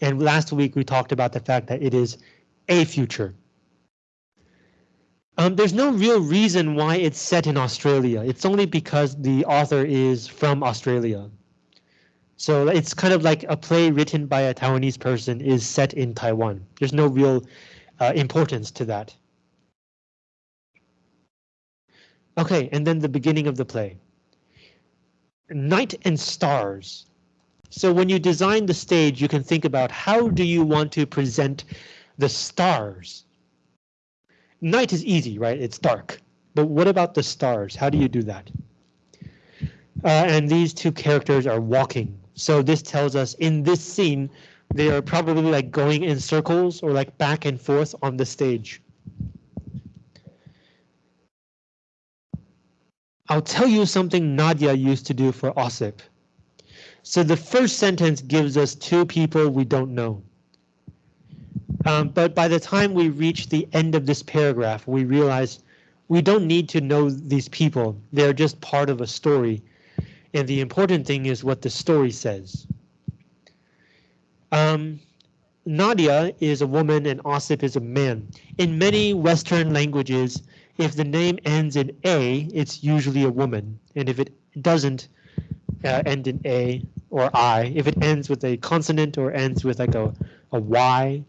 And last week we talked about the fact that it is a future. Um, there's no real reason why it's set in Australia. It's only because the author is from Australia. So it's kind of like a play written by a Taiwanese person is set in Taiwan. There's no real uh, importance to that. Okay, and then the beginning of the play. Night and stars. So when you design the stage, you can think about how do you want to present the stars. Night is easy, right? It's dark. But what about the stars? How do you do that? Uh, and these two characters are walking. So this tells us in this scene, they are probably like going in circles or like back and forth on the stage. I'll tell you something Nadia used to do for Osip. So the first sentence gives us two people we don't know. Um, but by the time we reach the end of this paragraph, we realize we don't need to know these people. They're just part of a story. And the important thing is what the story says. Um, Nadia is a woman and Osip is a man. In many Western languages, if the name ends in A, it's usually a woman. And if it doesn't uh, end in A or I, if it ends with a consonant or ends with like a, a Y,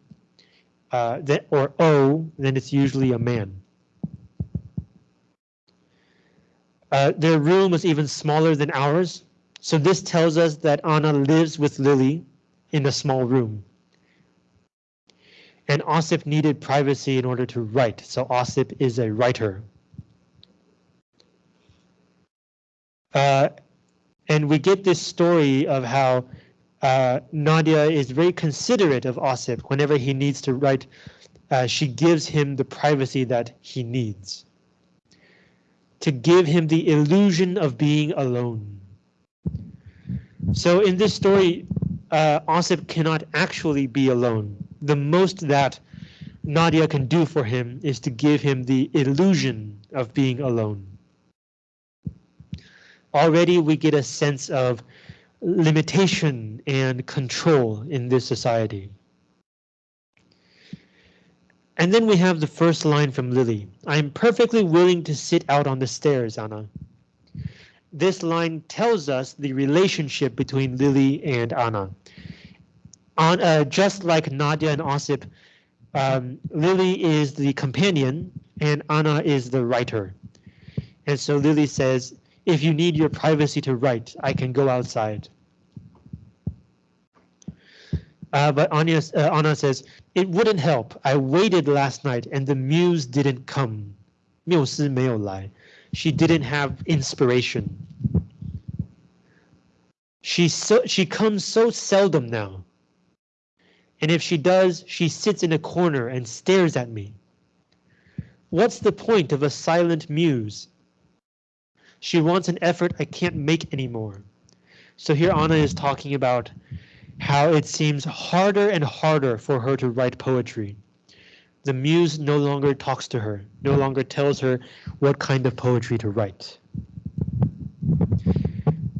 uh, that, or O, then it's usually a man. Uh, their room was even smaller than ours, so this tells us that Anna lives with Lily in a small room. And Osip needed privacy in order to write, so Osip is a writer. Uh, and we get this story of how uh, Nadia is very considerate of Osip. Whenever he needs to write, uh, she gives him the privacy that he needs. To give him the illusion of being alone. So in this story, uh, Osip cannot actually be alone. The most that Nadia can do for him is to give him the illusion of being alone. Already we get a sense of limitation and control in this society. And then we have the first line from Lily. I'm perfectly willing to sit out on the stairs, Anna. This line tells us the relationship between Lily and Anna. On, uh, just like Nadia and Osip, um, Lily is the companion and Anna is the writer. And so Lily says, if you need your privacy to write, I can go outside. Uh, but Anya, uh, Anna says, it wouldn't help. I waited last night and the muse didn't come. 缪斯没有来. She didn't have inspiration. She so she comes so seldom now. And if she does, she sits in a corner and stares at me. What's the point of a silent muse? She wants an effort I can't make anymore. So here Anna is talking about how it seems harder and harder for her to write poetry. The muse no longer talks to her, no longer tells her what kind of poetry to write.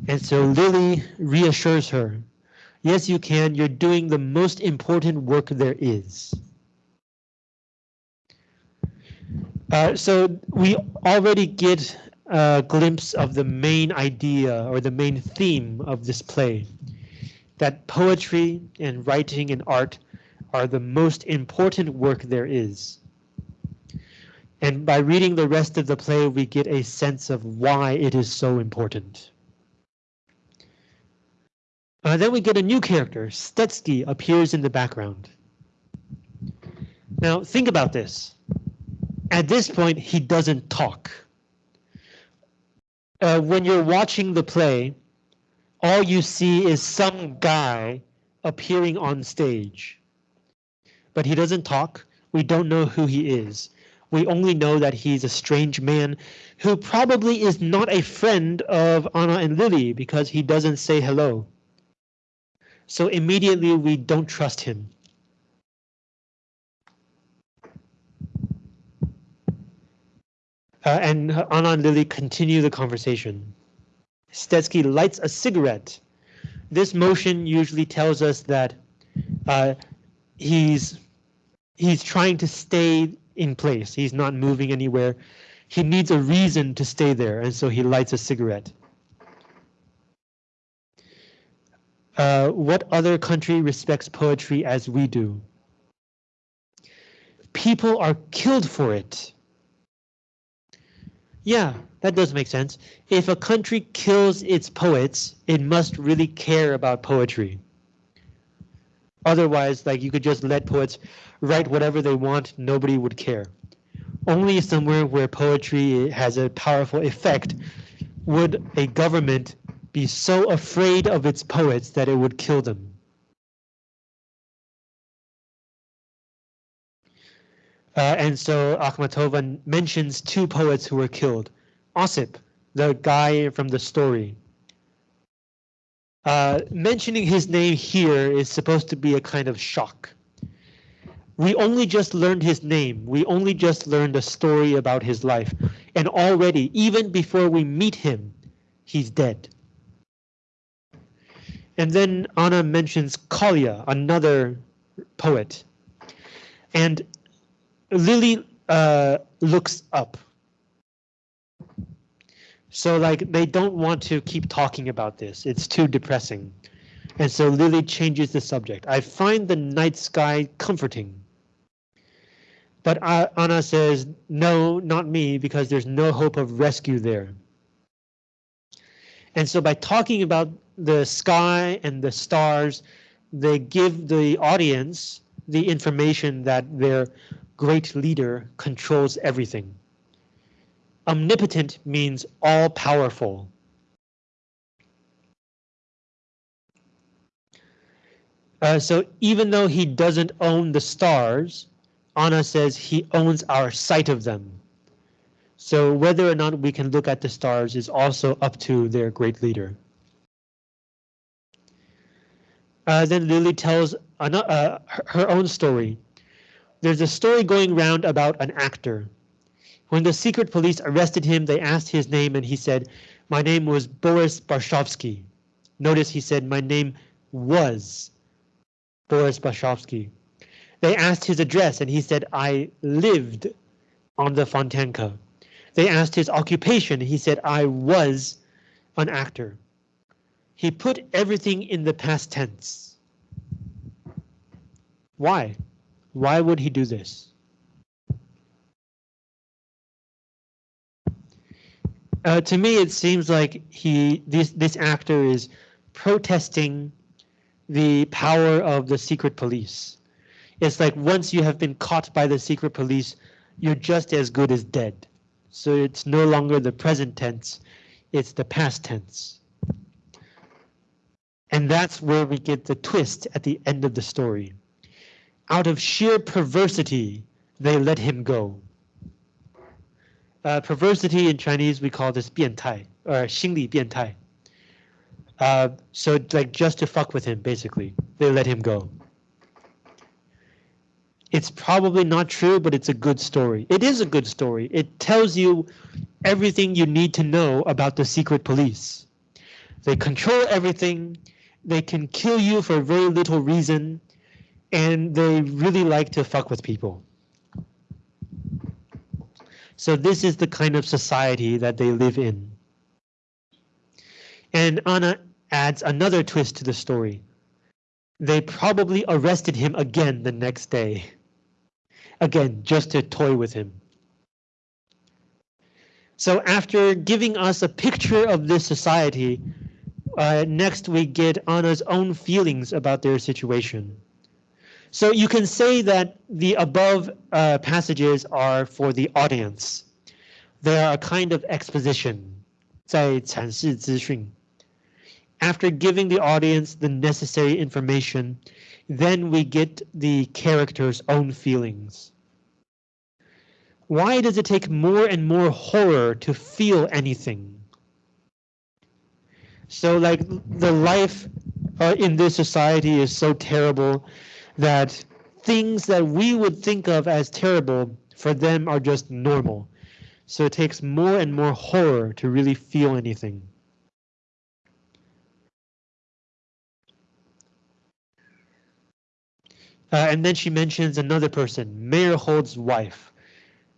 And so Lily reassures her, yes, you can, you're doing the most important work there is. Uh, so we already get a glimpse of the main idea or the main theme of this play, that poetry and writing and art are the most important work there is. And by reading the rest of the play, we get a sense of why it is so important. Uh, then we get a new character, Stetsky appears in the background. Now think about this. At this point, he doesn't talk. Uh, when you're watching the play, all you see is some guy appearing on stage. But he doesn't talk. We don't know who he is. We only know that he's a strange man who probably is not a friend of Anna and Lily because he doesn't say hello. So immediately we don't trust him. Uh, and Anna and Lily continue the conversation. Stetsky lights a cigarette. This motion usually tells us that uh, he's he's trying to stay in place. He's not moving anywhere. He needs a reason to stay there, and so he lights a cigarette. Uh, what other country respects poetry as we do? People are killed for it. Yeah, that does make sense. If a country kills its poets, it must really care about poetry. Otherwise, like you could just let poets write whatever they want, nobody would care. Only somewhere where poetry has a powerful effect would a government be so afraid of its poets that it would kill them. Uh, and so Akhmatova mentions two poets who were killed. Osip, the guy from the story. Uh, mentioning his name here is supposed to be a kind of shock. We only just learned his name. We only just learned a story about his life. And already, even before we meet him, he's dead. And then Anna mentions Kolya, another poet. And Lily uh, looks up. So like they don't want to keep talking about this. It's too depressing. And so Lily changes the subject. I find the night sky comforting. But uh, Anna says, no, not me, because there's no hope of rescue there. And so by talking about the sky and the stars, they give the audience the information that their great leader controls everything. Omnipotent means all powerful. Uh, so even though he doesn't own the stars, Anna says he owns our sight of them. So whether or not we can look at the stars is also up to their great leader. Uh, then Lily tells uh, her own story. There's a story going round about an actor. When the secret police arrested him, they asked his name and he said, my name was Boris Barshovsky. Notice he said my name was Boris Barshovsky. They asked his address and he said, I lived on the Fontanka. They asked his occupation. And he said, I was an actor. He put everything in the past tense. Why? Why would he do this? Uh, to me, it seems like he this this actor is protesting the power of the secret police. It's like once you have been caught by the secret police, you're just as good as dead. So it's no longer the present tense, it's the past tense. And that's where we get the twist at the end of the story Out of sheer perversity, they let him go. Uh, perversity in Chinese, we call this 变态 or 心理变态. Uh, so like just to fuck with him, basically. they let him go. It's probably not true, but it's a good story. It is a good story. It tells you everything you need to know about the secret police. They control everything. They can kill you for very little reason. And they really like to fuck with people. So this is the kind of society that they live in. And Anna adds another twist to the story. They probably arrested him again the next day. Again, just to toy with him. So after giving us a picture of this society, uh, next we get Anna's own feelings about their situation. So you can say that the above uh, passages are for the audience. They are a kind of exposition, 在阐释资讯. After giving the audience the necessary information, then we get the character's own feelings. Why does it take more and more horror to feel anything? So like the life uh, in this society is so terrible that things that we would think of as terrible for them are just normal. So it takes more and more horror to really feel anything. Uh, and then she mentions another person, Mayor Meyerhold's wife.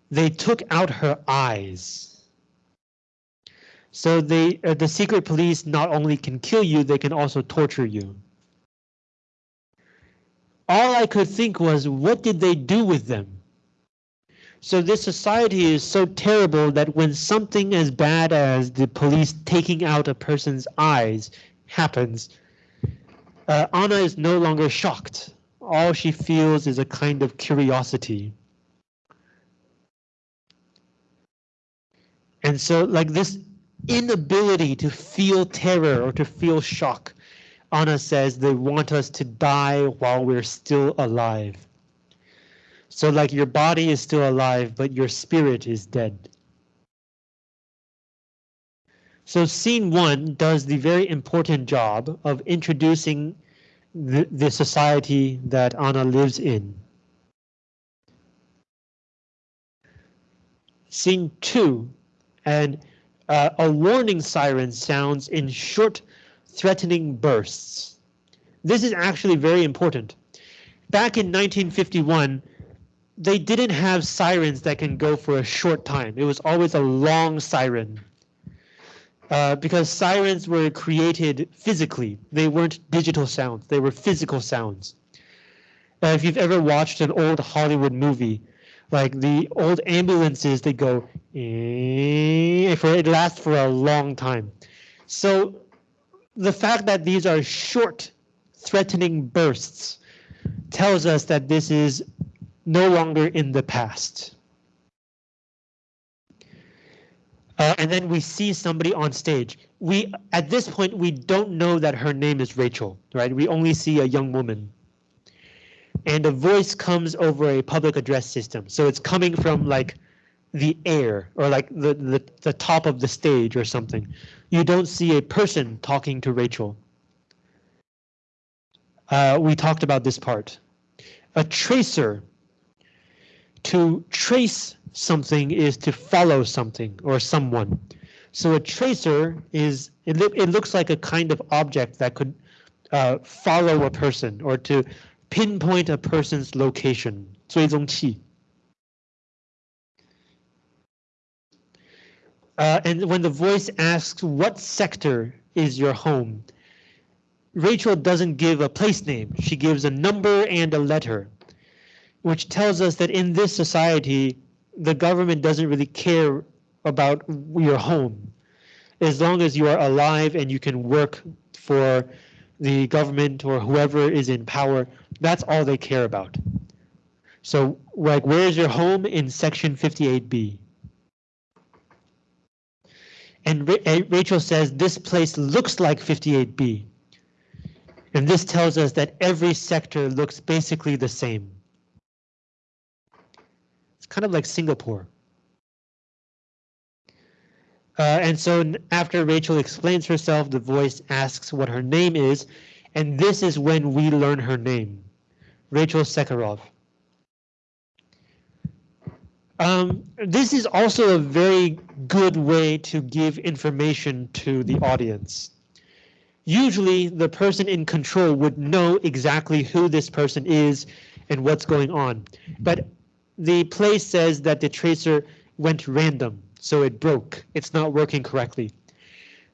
They took out her eyes. So they, uh, the secret police not only can kill you, they can also torture you. All I could think was, what did they do with them? So this society is so terrible that when something as bad as the police taking out a person's eyes happens, uh, Anna is no longer shocked. All she feels is a kind of curiosity. And so like this inability to feel terror or to feel shock, Anna says they want us to die while we're still alive. So like your body is still alive, but your spirit is dead. So scene one does the very important job of introducing the, the society that Anna lives in. Scene two, and uh, a warning siren sounds in short threatening bursts. This is actually very important. Back in 1951, they didn't have sirens that can go for a short time. It was always a long siren. Uh, because sirens were created physically. They weren't digital sounds, they were physical sounds. Uh, if you've ever watched an old Hollywood movie, like the old ambulances, they go, eh, for it lasts for a long time. So the fact that these are short, threatening bursts tells us that this is no longer in the past. Uh, and then we see somebody on stage. We at this point we don't know that her name is Rachel, right? We only see a young woman. And a voice comes over a public address system. So it's coming from like the air or like the, the, the top of the stage or something You don't see a person talking to Rachel. Uh, we talked about this part. A tracer. To trace something is to follow something or someone. So a tracer is, it, lo it looks like a kind of object that could uh, follow a person or to pinpoint a person's location, 追踪器. Uh, and when the voice asks what sector is your home, Rachel doesn't give a place name. She gives a number and a letter, which tells us that in this society, the government doesn't really care about your home. As long as you are alive and you can work for the government or whoever is in power, that's all they care about. So like, where's your home in section 58B? And Rachel says this place looks like 58B. And this tells us that every sector looks basically the same. It's kind of like Singapore. Uh, and so after Rachel explains herself, the voice asks what her name is, And this is when we learn her name, Rachel Sekharov. Um, this is also a very good way to give information to the audience. Usually the person in control would know exactly who this person is and what's going on. But the play says that the tracer went random, so it broke. It's not working correctly.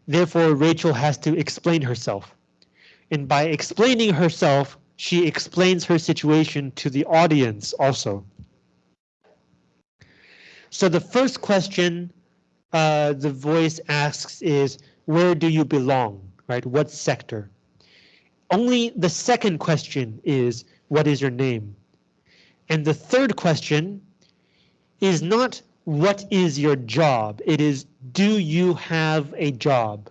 Therefore, Rachel has to explain herself. And by explaining herself, she explains her situation to the audience also. So the first question uh, the voice asks is, where do you belong, right? What sector? Only the second question is, what is your name? And the third question is not what is your job? It is do you have a job?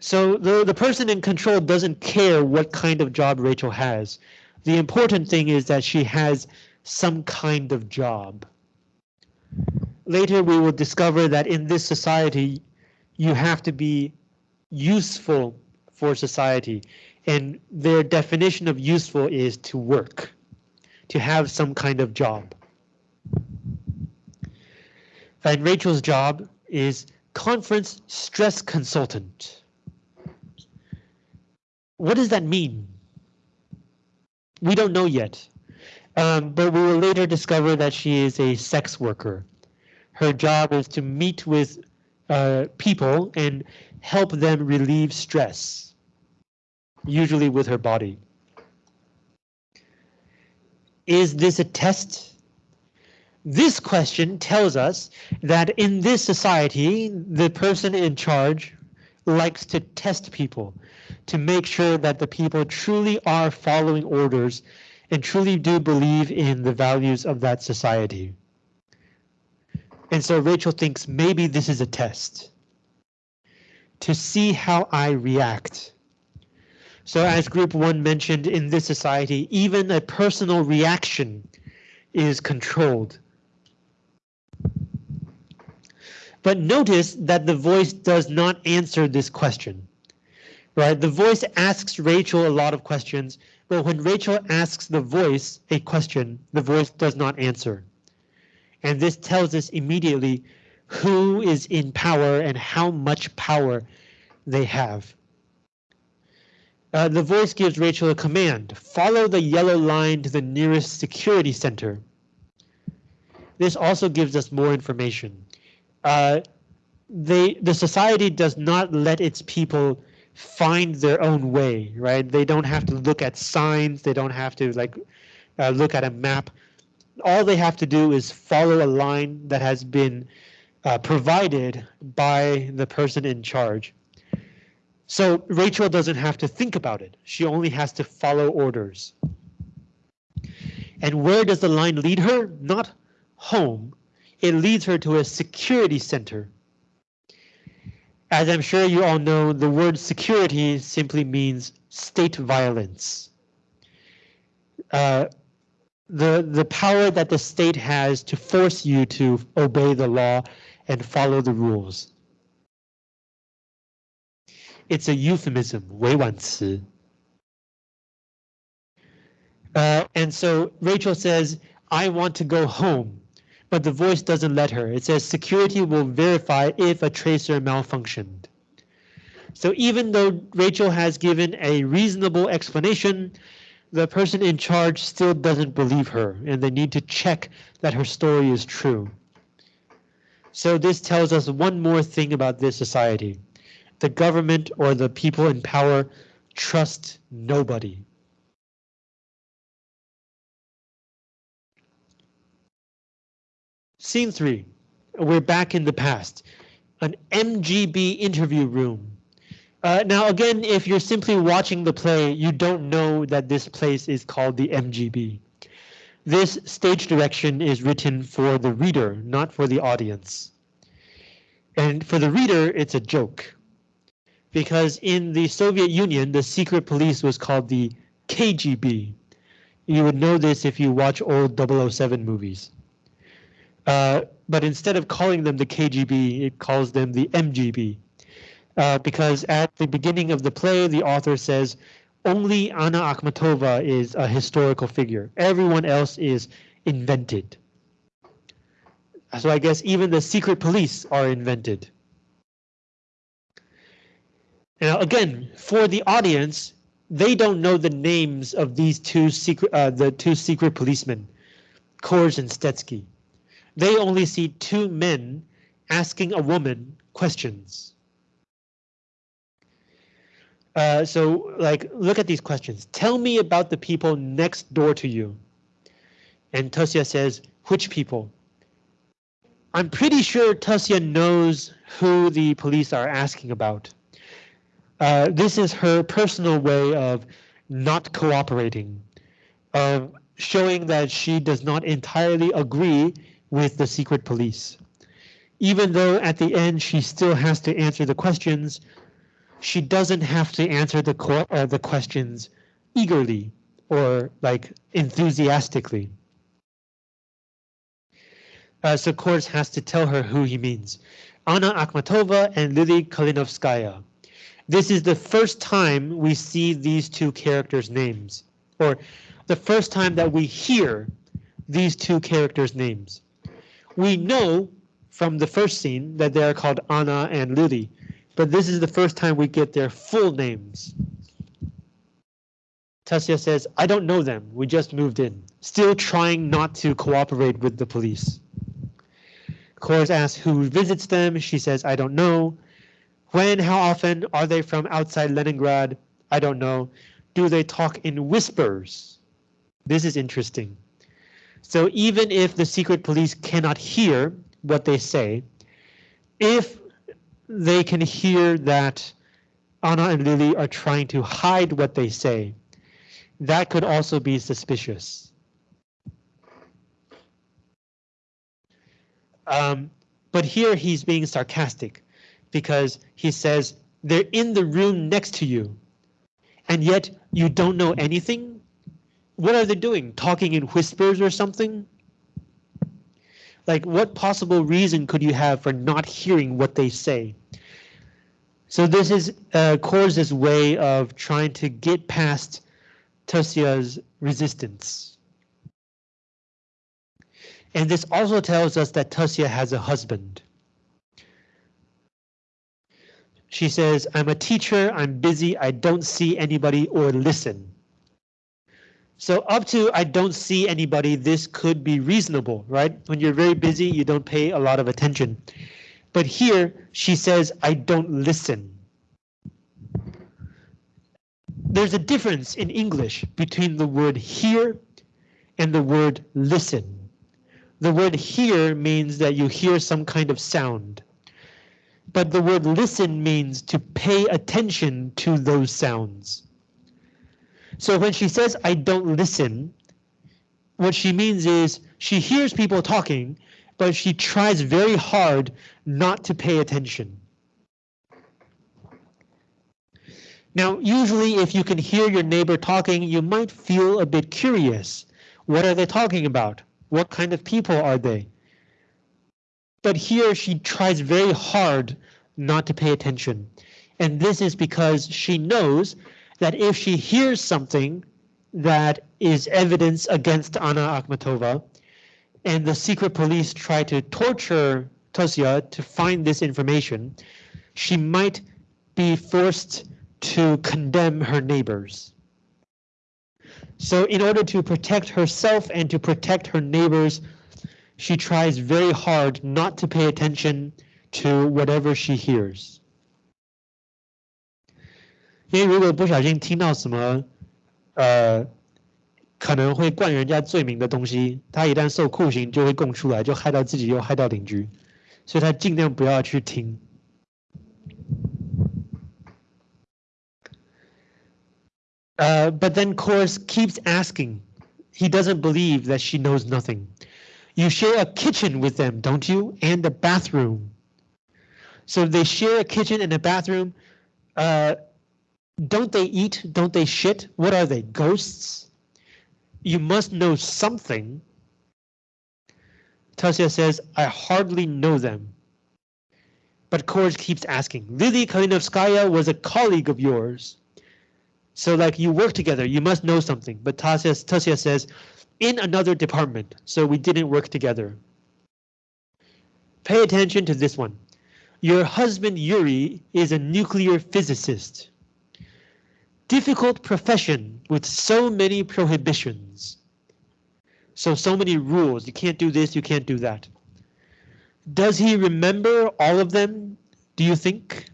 So the, the person in control doesn't care what kind of job Rachel has. The important thing is that she has some kind of job. Later we will discover that in this society you have to be useful for society and their definition of useful is to work, to have some kind of job. And Rachel's job is conference stress consultant. What does that mean? We don't know yet, um, but we will later discover that she is a sex worker. Her job is to meet with uh, people and help them relieve stress, usually with her body. Is this a test? This question tells us that in this society, the person in charge likes to test people to make sure that the people truly are following orders and truly do believe in the values of that society. And so Rachel thinks maybe this is a test to see how I react. So as group one mentioned in this society, even a personal reaction is controlled But notice that the voice does not answer this question. Right? The voice asks Rachel a lot of questions, but when Rachel asks the voice a question, the voice does not answer. And this tells us immediately who is in power and how much power they have. Uh, the voice gives Rachel a command, follow the yellow line to the nearest security center. This also gives us more information uh, they the society does not let its people find their own way, right? They don't have to look at signs. They don't have to like uh, look at a map. All they have to do is follow a line that has been uh, provided by the person in charge. So Rachel doesn't have to think about it. She only has to follow orders. And where does the line lead her? Not home, it leads her to a security center. As I'm sure you all know, the word security simply means state violence. Uh, the, the power that the state has to force you to obey the law and follow the rules. It's a euphemism, 委婉词. Uh, and so Rachel says, I want to go home but the voice doesn't let her. It says security will verify if a tracer malfunctioned. So even though Rachel has given a reasonable explanation, the person in charge still doesn't believe her and they need to check that her story is true. So this tells us one more thing about this society. The government or the people in power trust nobody. Scene three, we're back in the past, an MGB interview room. Uh, now, again, if you're simply watching the play, you don't know that this place is called the MGB. This stage direction is written for the reader, not for the audience. And for the reader, it's a joke. Because in the Soviet Union, the secret police was called the KGB. You would know this if you watch old 007 movies. Uh, but instead of calling them the KGB, it calls them the MGB. Uh, because at the beginning of the play, the author says only Anna Akhmatova is a historical figure. Everyone else is invented. So I guess even the secret police are invented. Now, again, for the audience, they don't know the names of these two secret, uh, the two secret policemen, Coors and Stetsky. They only see two men asking a woman questions. Uh, so like, look at these questions. Tell me about the people next door to you. And Tosia says, which people? I'm pretty sure Tosia knows who the police are asking about. Uh, this is her personal way of not cooperating, of showing that she does not entirely agree with the secret police. Even though at the end she still has to answer the questions, she doesn't have to answer the, uh, the questions eagerly or like enthusiastically. Uh, so Coors has to tell her who he means. Anna Akhmatova and Lily Kalinovskaya. This is the first time we see these two characters' names, or the first time that we hear these two characters' names. We know from the first scene that they are called Anna and Lily, but this is the first time we get their full names. Tosia says, I don't know them. We just moved in. Still trying not to cooperate with the police. Coors asks who visits them. She says, I don't know. When, how often are they from outside Leningrad? I don't know. Do they talk in whispers? This is interesting. So even if the secret police cannot hear what they say, if they can hear that Anna and Lily are trying to hide what they say. That could also be suspicious. Um, but here he's being sarcastic because he says they're in the room next to you and yet you don't know anything. What are they doing? Talking in whispers or something? Like what possible reason could you have for not hearing what they say? So this is uh, way of trying to get past Tosia's resistance. And this also tells us that Tosia has a husband. She says, I'm a teacher, I'm busy, I don't see anybody or listen. So up to I don't see anybody, this could be reasonable, right? When you're very busy, you don't pay a lot of attention. But here she says, I don't listen. There's a difference in English between the word hear and the word listen. The word hear means that you hear some kind of sound. But the word listen means to pay attention to those sounds. So when she says, I don't listen, what she means is she hears people talking, but she tries very hard not to pay attention. Now, usually if you can hear your neighbor talking, you might feel a bit curious. What are they talking about? What kind of people are they? But here she tries very hard not to pay attention. And this is because she knows that if she hears something that is evidence against Anna Akhmatova, and the secret police try to torture Tosia to find this information, she might be forced to condemn her neighbors. So in order to protect herself and to protect her neighbors, she tries very hard not to pay attention to whatever she hears. 因为如果不小心听到什么，呃，可能会冠人家罪名的东西，他一旦受酷刑就会供出来，就害到自己又害到邻居，所以他尽量不要去听。Uh, but then Coors keeps asking. He doesn't believe that she knows nothing. You share a kitchen with them, don't you? And a bathroom. So they share a kitchen and a bathroom. Uh, don't they eat? Don't they shit? What are they, ghosts? You must know something. Tosia says, I hardly know them. But Coors keeps asking, Lily Kalinovskaya was a colleague of yours. So like you work together, you must know something. But Tasya, Tasya says, in another department, so we didn't work together. Pay attention to this one. Your husband Yuri is a nuclear physicist. Difficult profession with so many prohibitions. So, so many rules. You can't do this, you can't do that. Does he remember all of them, do you think?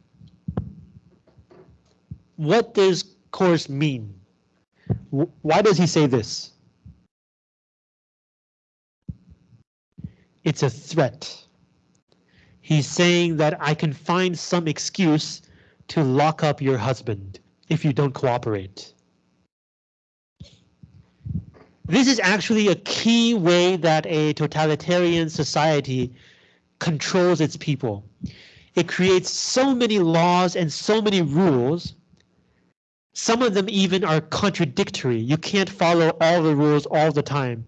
What does Coors mean? Why does he say this? It's a threat. He's saying that I can find some excuse to lock up your husband if you don't cooperate. This is actually a key way that a totalitarian society controls its people. It creates so many laws and so many rules. Some of them even are contradictory. You can't follow all the rules all the time.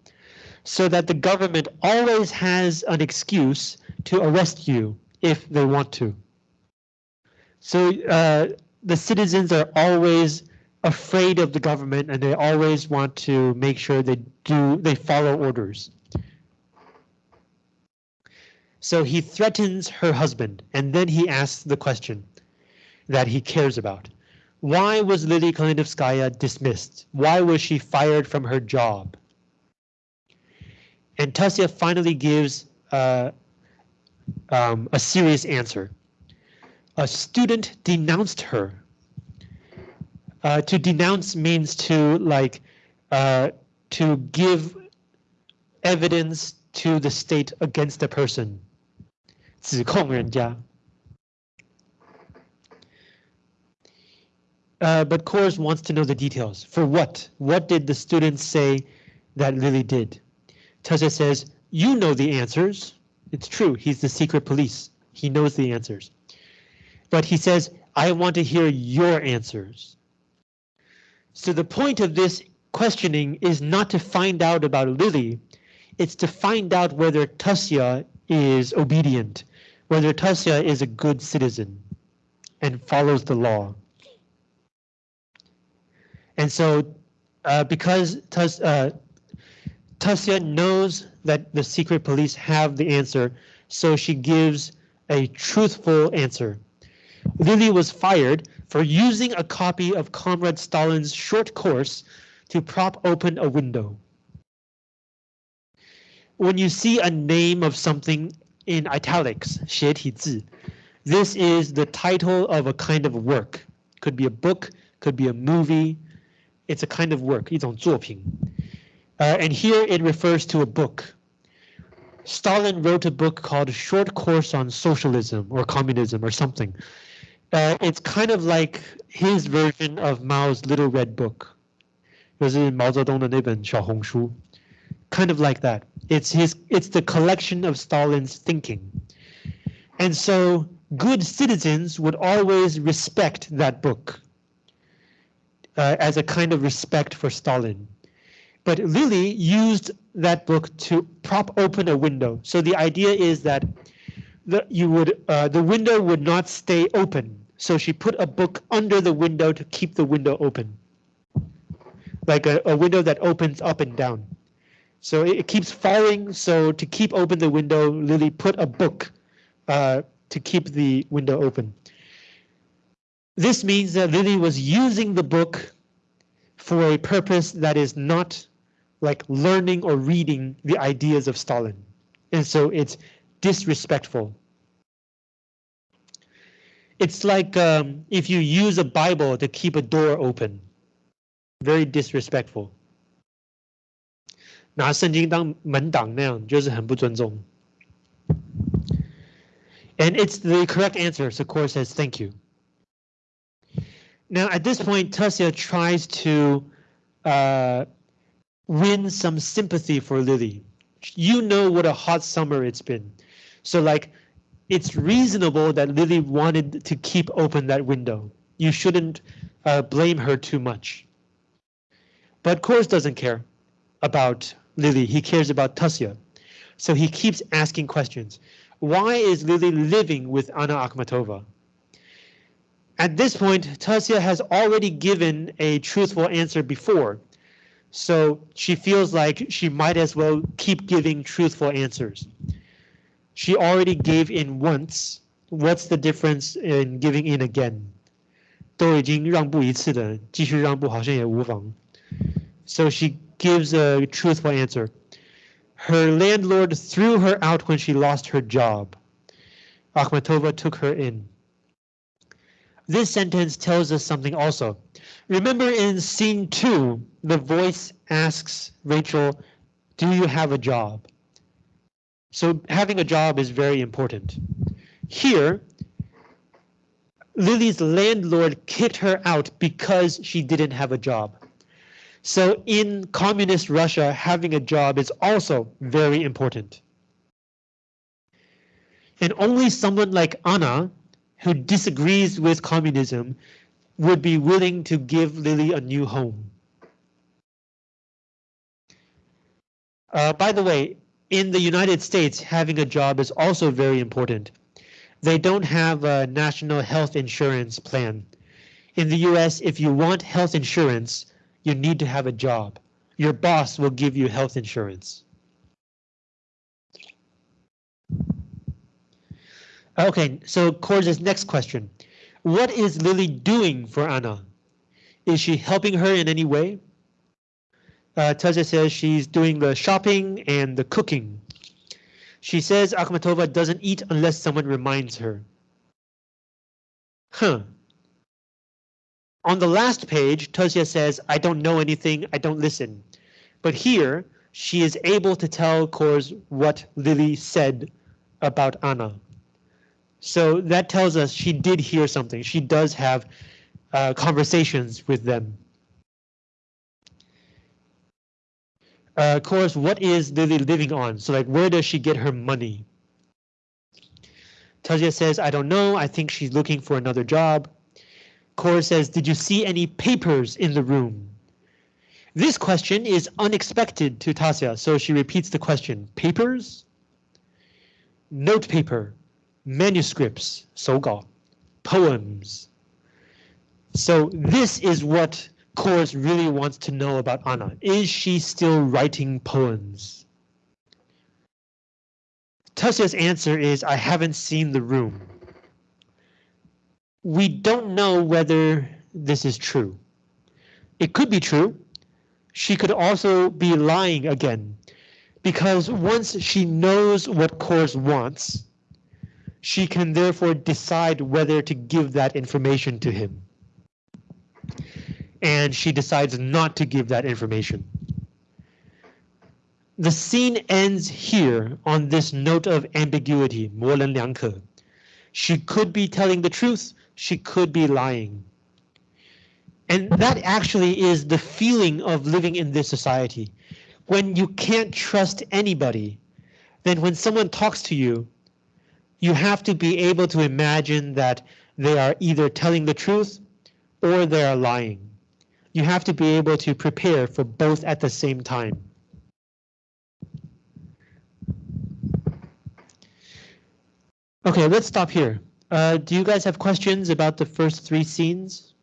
So that the government always has an excuse to arrest you if they want to. So uh, the citizens are always afraid of the government and they always want to make sure they do they follow orders. So he threatens her husband and then he asks the question that he cares about. Why was Lily Kalinovskaya dismissed? Why was she fired from her job? And Tasya finally gives uh, um, a serious answer a student denounced her. Uh, to denounce means to like uh, to give evidence to the state against the person. 指控人家. Uh, but Coors wants to know the details. For what? What did the students say that Lily did? Tasha says, you know the answers. It's true, he's the secret police. He knows the answers. But he says, I want to hear your answers. So the point of this questioning is not to find out about Lily, it's to find out whether Tasya is obedient, whether Tasya is a good citizen and follows the law. And so uh, because Tas, uh, knows that the secret police have the answer, so she gives a truthful answer. Lily was fired for using a copy of Comrade Stalin's short course to prop open a window. When you see a name of something in italics, 斜体字, this is the title of a kind of work. Could be a book, could be a movie. It's a kind of work, 一种作品. Uh, and here it refers to a book. Stalin wrote a book called Short Course on Socialism or Communism or something. Uh, it's kind of like his version of Mao's Little Red Book. Kind of like that. It's his. It's the collection of Stalin's thinking. And so good citizens would always respect that book uh, as a kind of respect for Stalin. But Lily used that book to prop open a window. So the idea is that the, you would uh, the window would not stay open. So she put a book under the window to keep the window open. Like a, a window that opens up and down. So it, it, keeps falling. So to keep open the window, Lily put a book uh, to keep the window open. This means that Lily was using the book for a purpose that is not like learning or reading the ideas of Stalin. And so it's disrespectful. It's like um, if you use a Bible to keep a door open. Very disrespectful. 拿圣经当门挡那样就是很不尊重。And it's the correct answer, so Coors says thank you. Now at this point, Tasia tries to uh, win some sympathy for Lily. You know what a hot summer it's been. So like it's reasonable that Lily wanted to keep open that window. You shouldn't uh, blame her too much. But Coors doesn't care about Lily. He cares about Tasya. So he keeps asking questions. Why is Lily living with Anna Akhmatova? At this point, Tasia has already given a truthful answer before, so she feels like she might as well keep giving truthful answers. She already gave in once. What's the difference in giving in again? 都已经让步一次的，继续让步好像也无妨。So she gives a truthful answer. Her landlord threw her out when she lost her job. Akhmatova took her in. This sentence tells us something also. Remember in scene two, the voice asks Rachel, do you have a job? So having a job is very important. Here, Lily's landlord kicked her out because she didn't have a job. So in communist Russia, having a job is also very important. And only someone like Anna, who disagrees with communism, would be willing to give Lily a new home. Uh, by the way, in the United States, having a job is also very important. They don't have a national health insurance plan. In the US, if you want health insurance, you need to have a job. Your boss will give you health insurance. Okay, so Coors's next question. What is Lily doing for Anna? Is she helping her in any way? Uh, says she's doing the shopping and the cooking. She says Akhmatova doesn't eat unless someone reminds her. Huh. On the last page, Tosia says, I don't know anything, I don't listen. But here, she is able to tell Coors what Lily said about Anna. So that tells us she did hear something. She does have uh, conversations with them. Uh, Coors, what is Lily living on? So like, where does she get her money? Tazia says, I don't know. I think she's looking for another job. Coors says, did you see any papers in the room? This question is unexpected to Tasia, so she repeats the question. Papers? Note paper manuscripts, 手稿, poems. So this is what Coors really wants to know about Anna. Is she still writing poems? Tasia's answer is, I haven't seen the room. We don't know whether this is true. It could be true. She could also be lying again, because once she knows what Coors wants, she can therefore decide whether to give that information to him And she decides not to give that information. The scene ends here on this note of ambiguity, 模棱两可. She could be telling the truth, she could be lying. And that actually is the feeling of living in this society. When you can't trust anybody, then when someone talks to you, you have to be able to imagine that they are either telling the truth or they are lying. You have to be able to prepare for both at the same time. Okay, let's stop here. Uh, do you guys have questions about the first three scenes?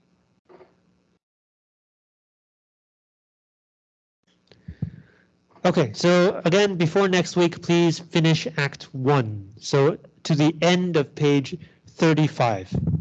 Okay, so again, before next week, please finish Act 1. So to the end of page 35.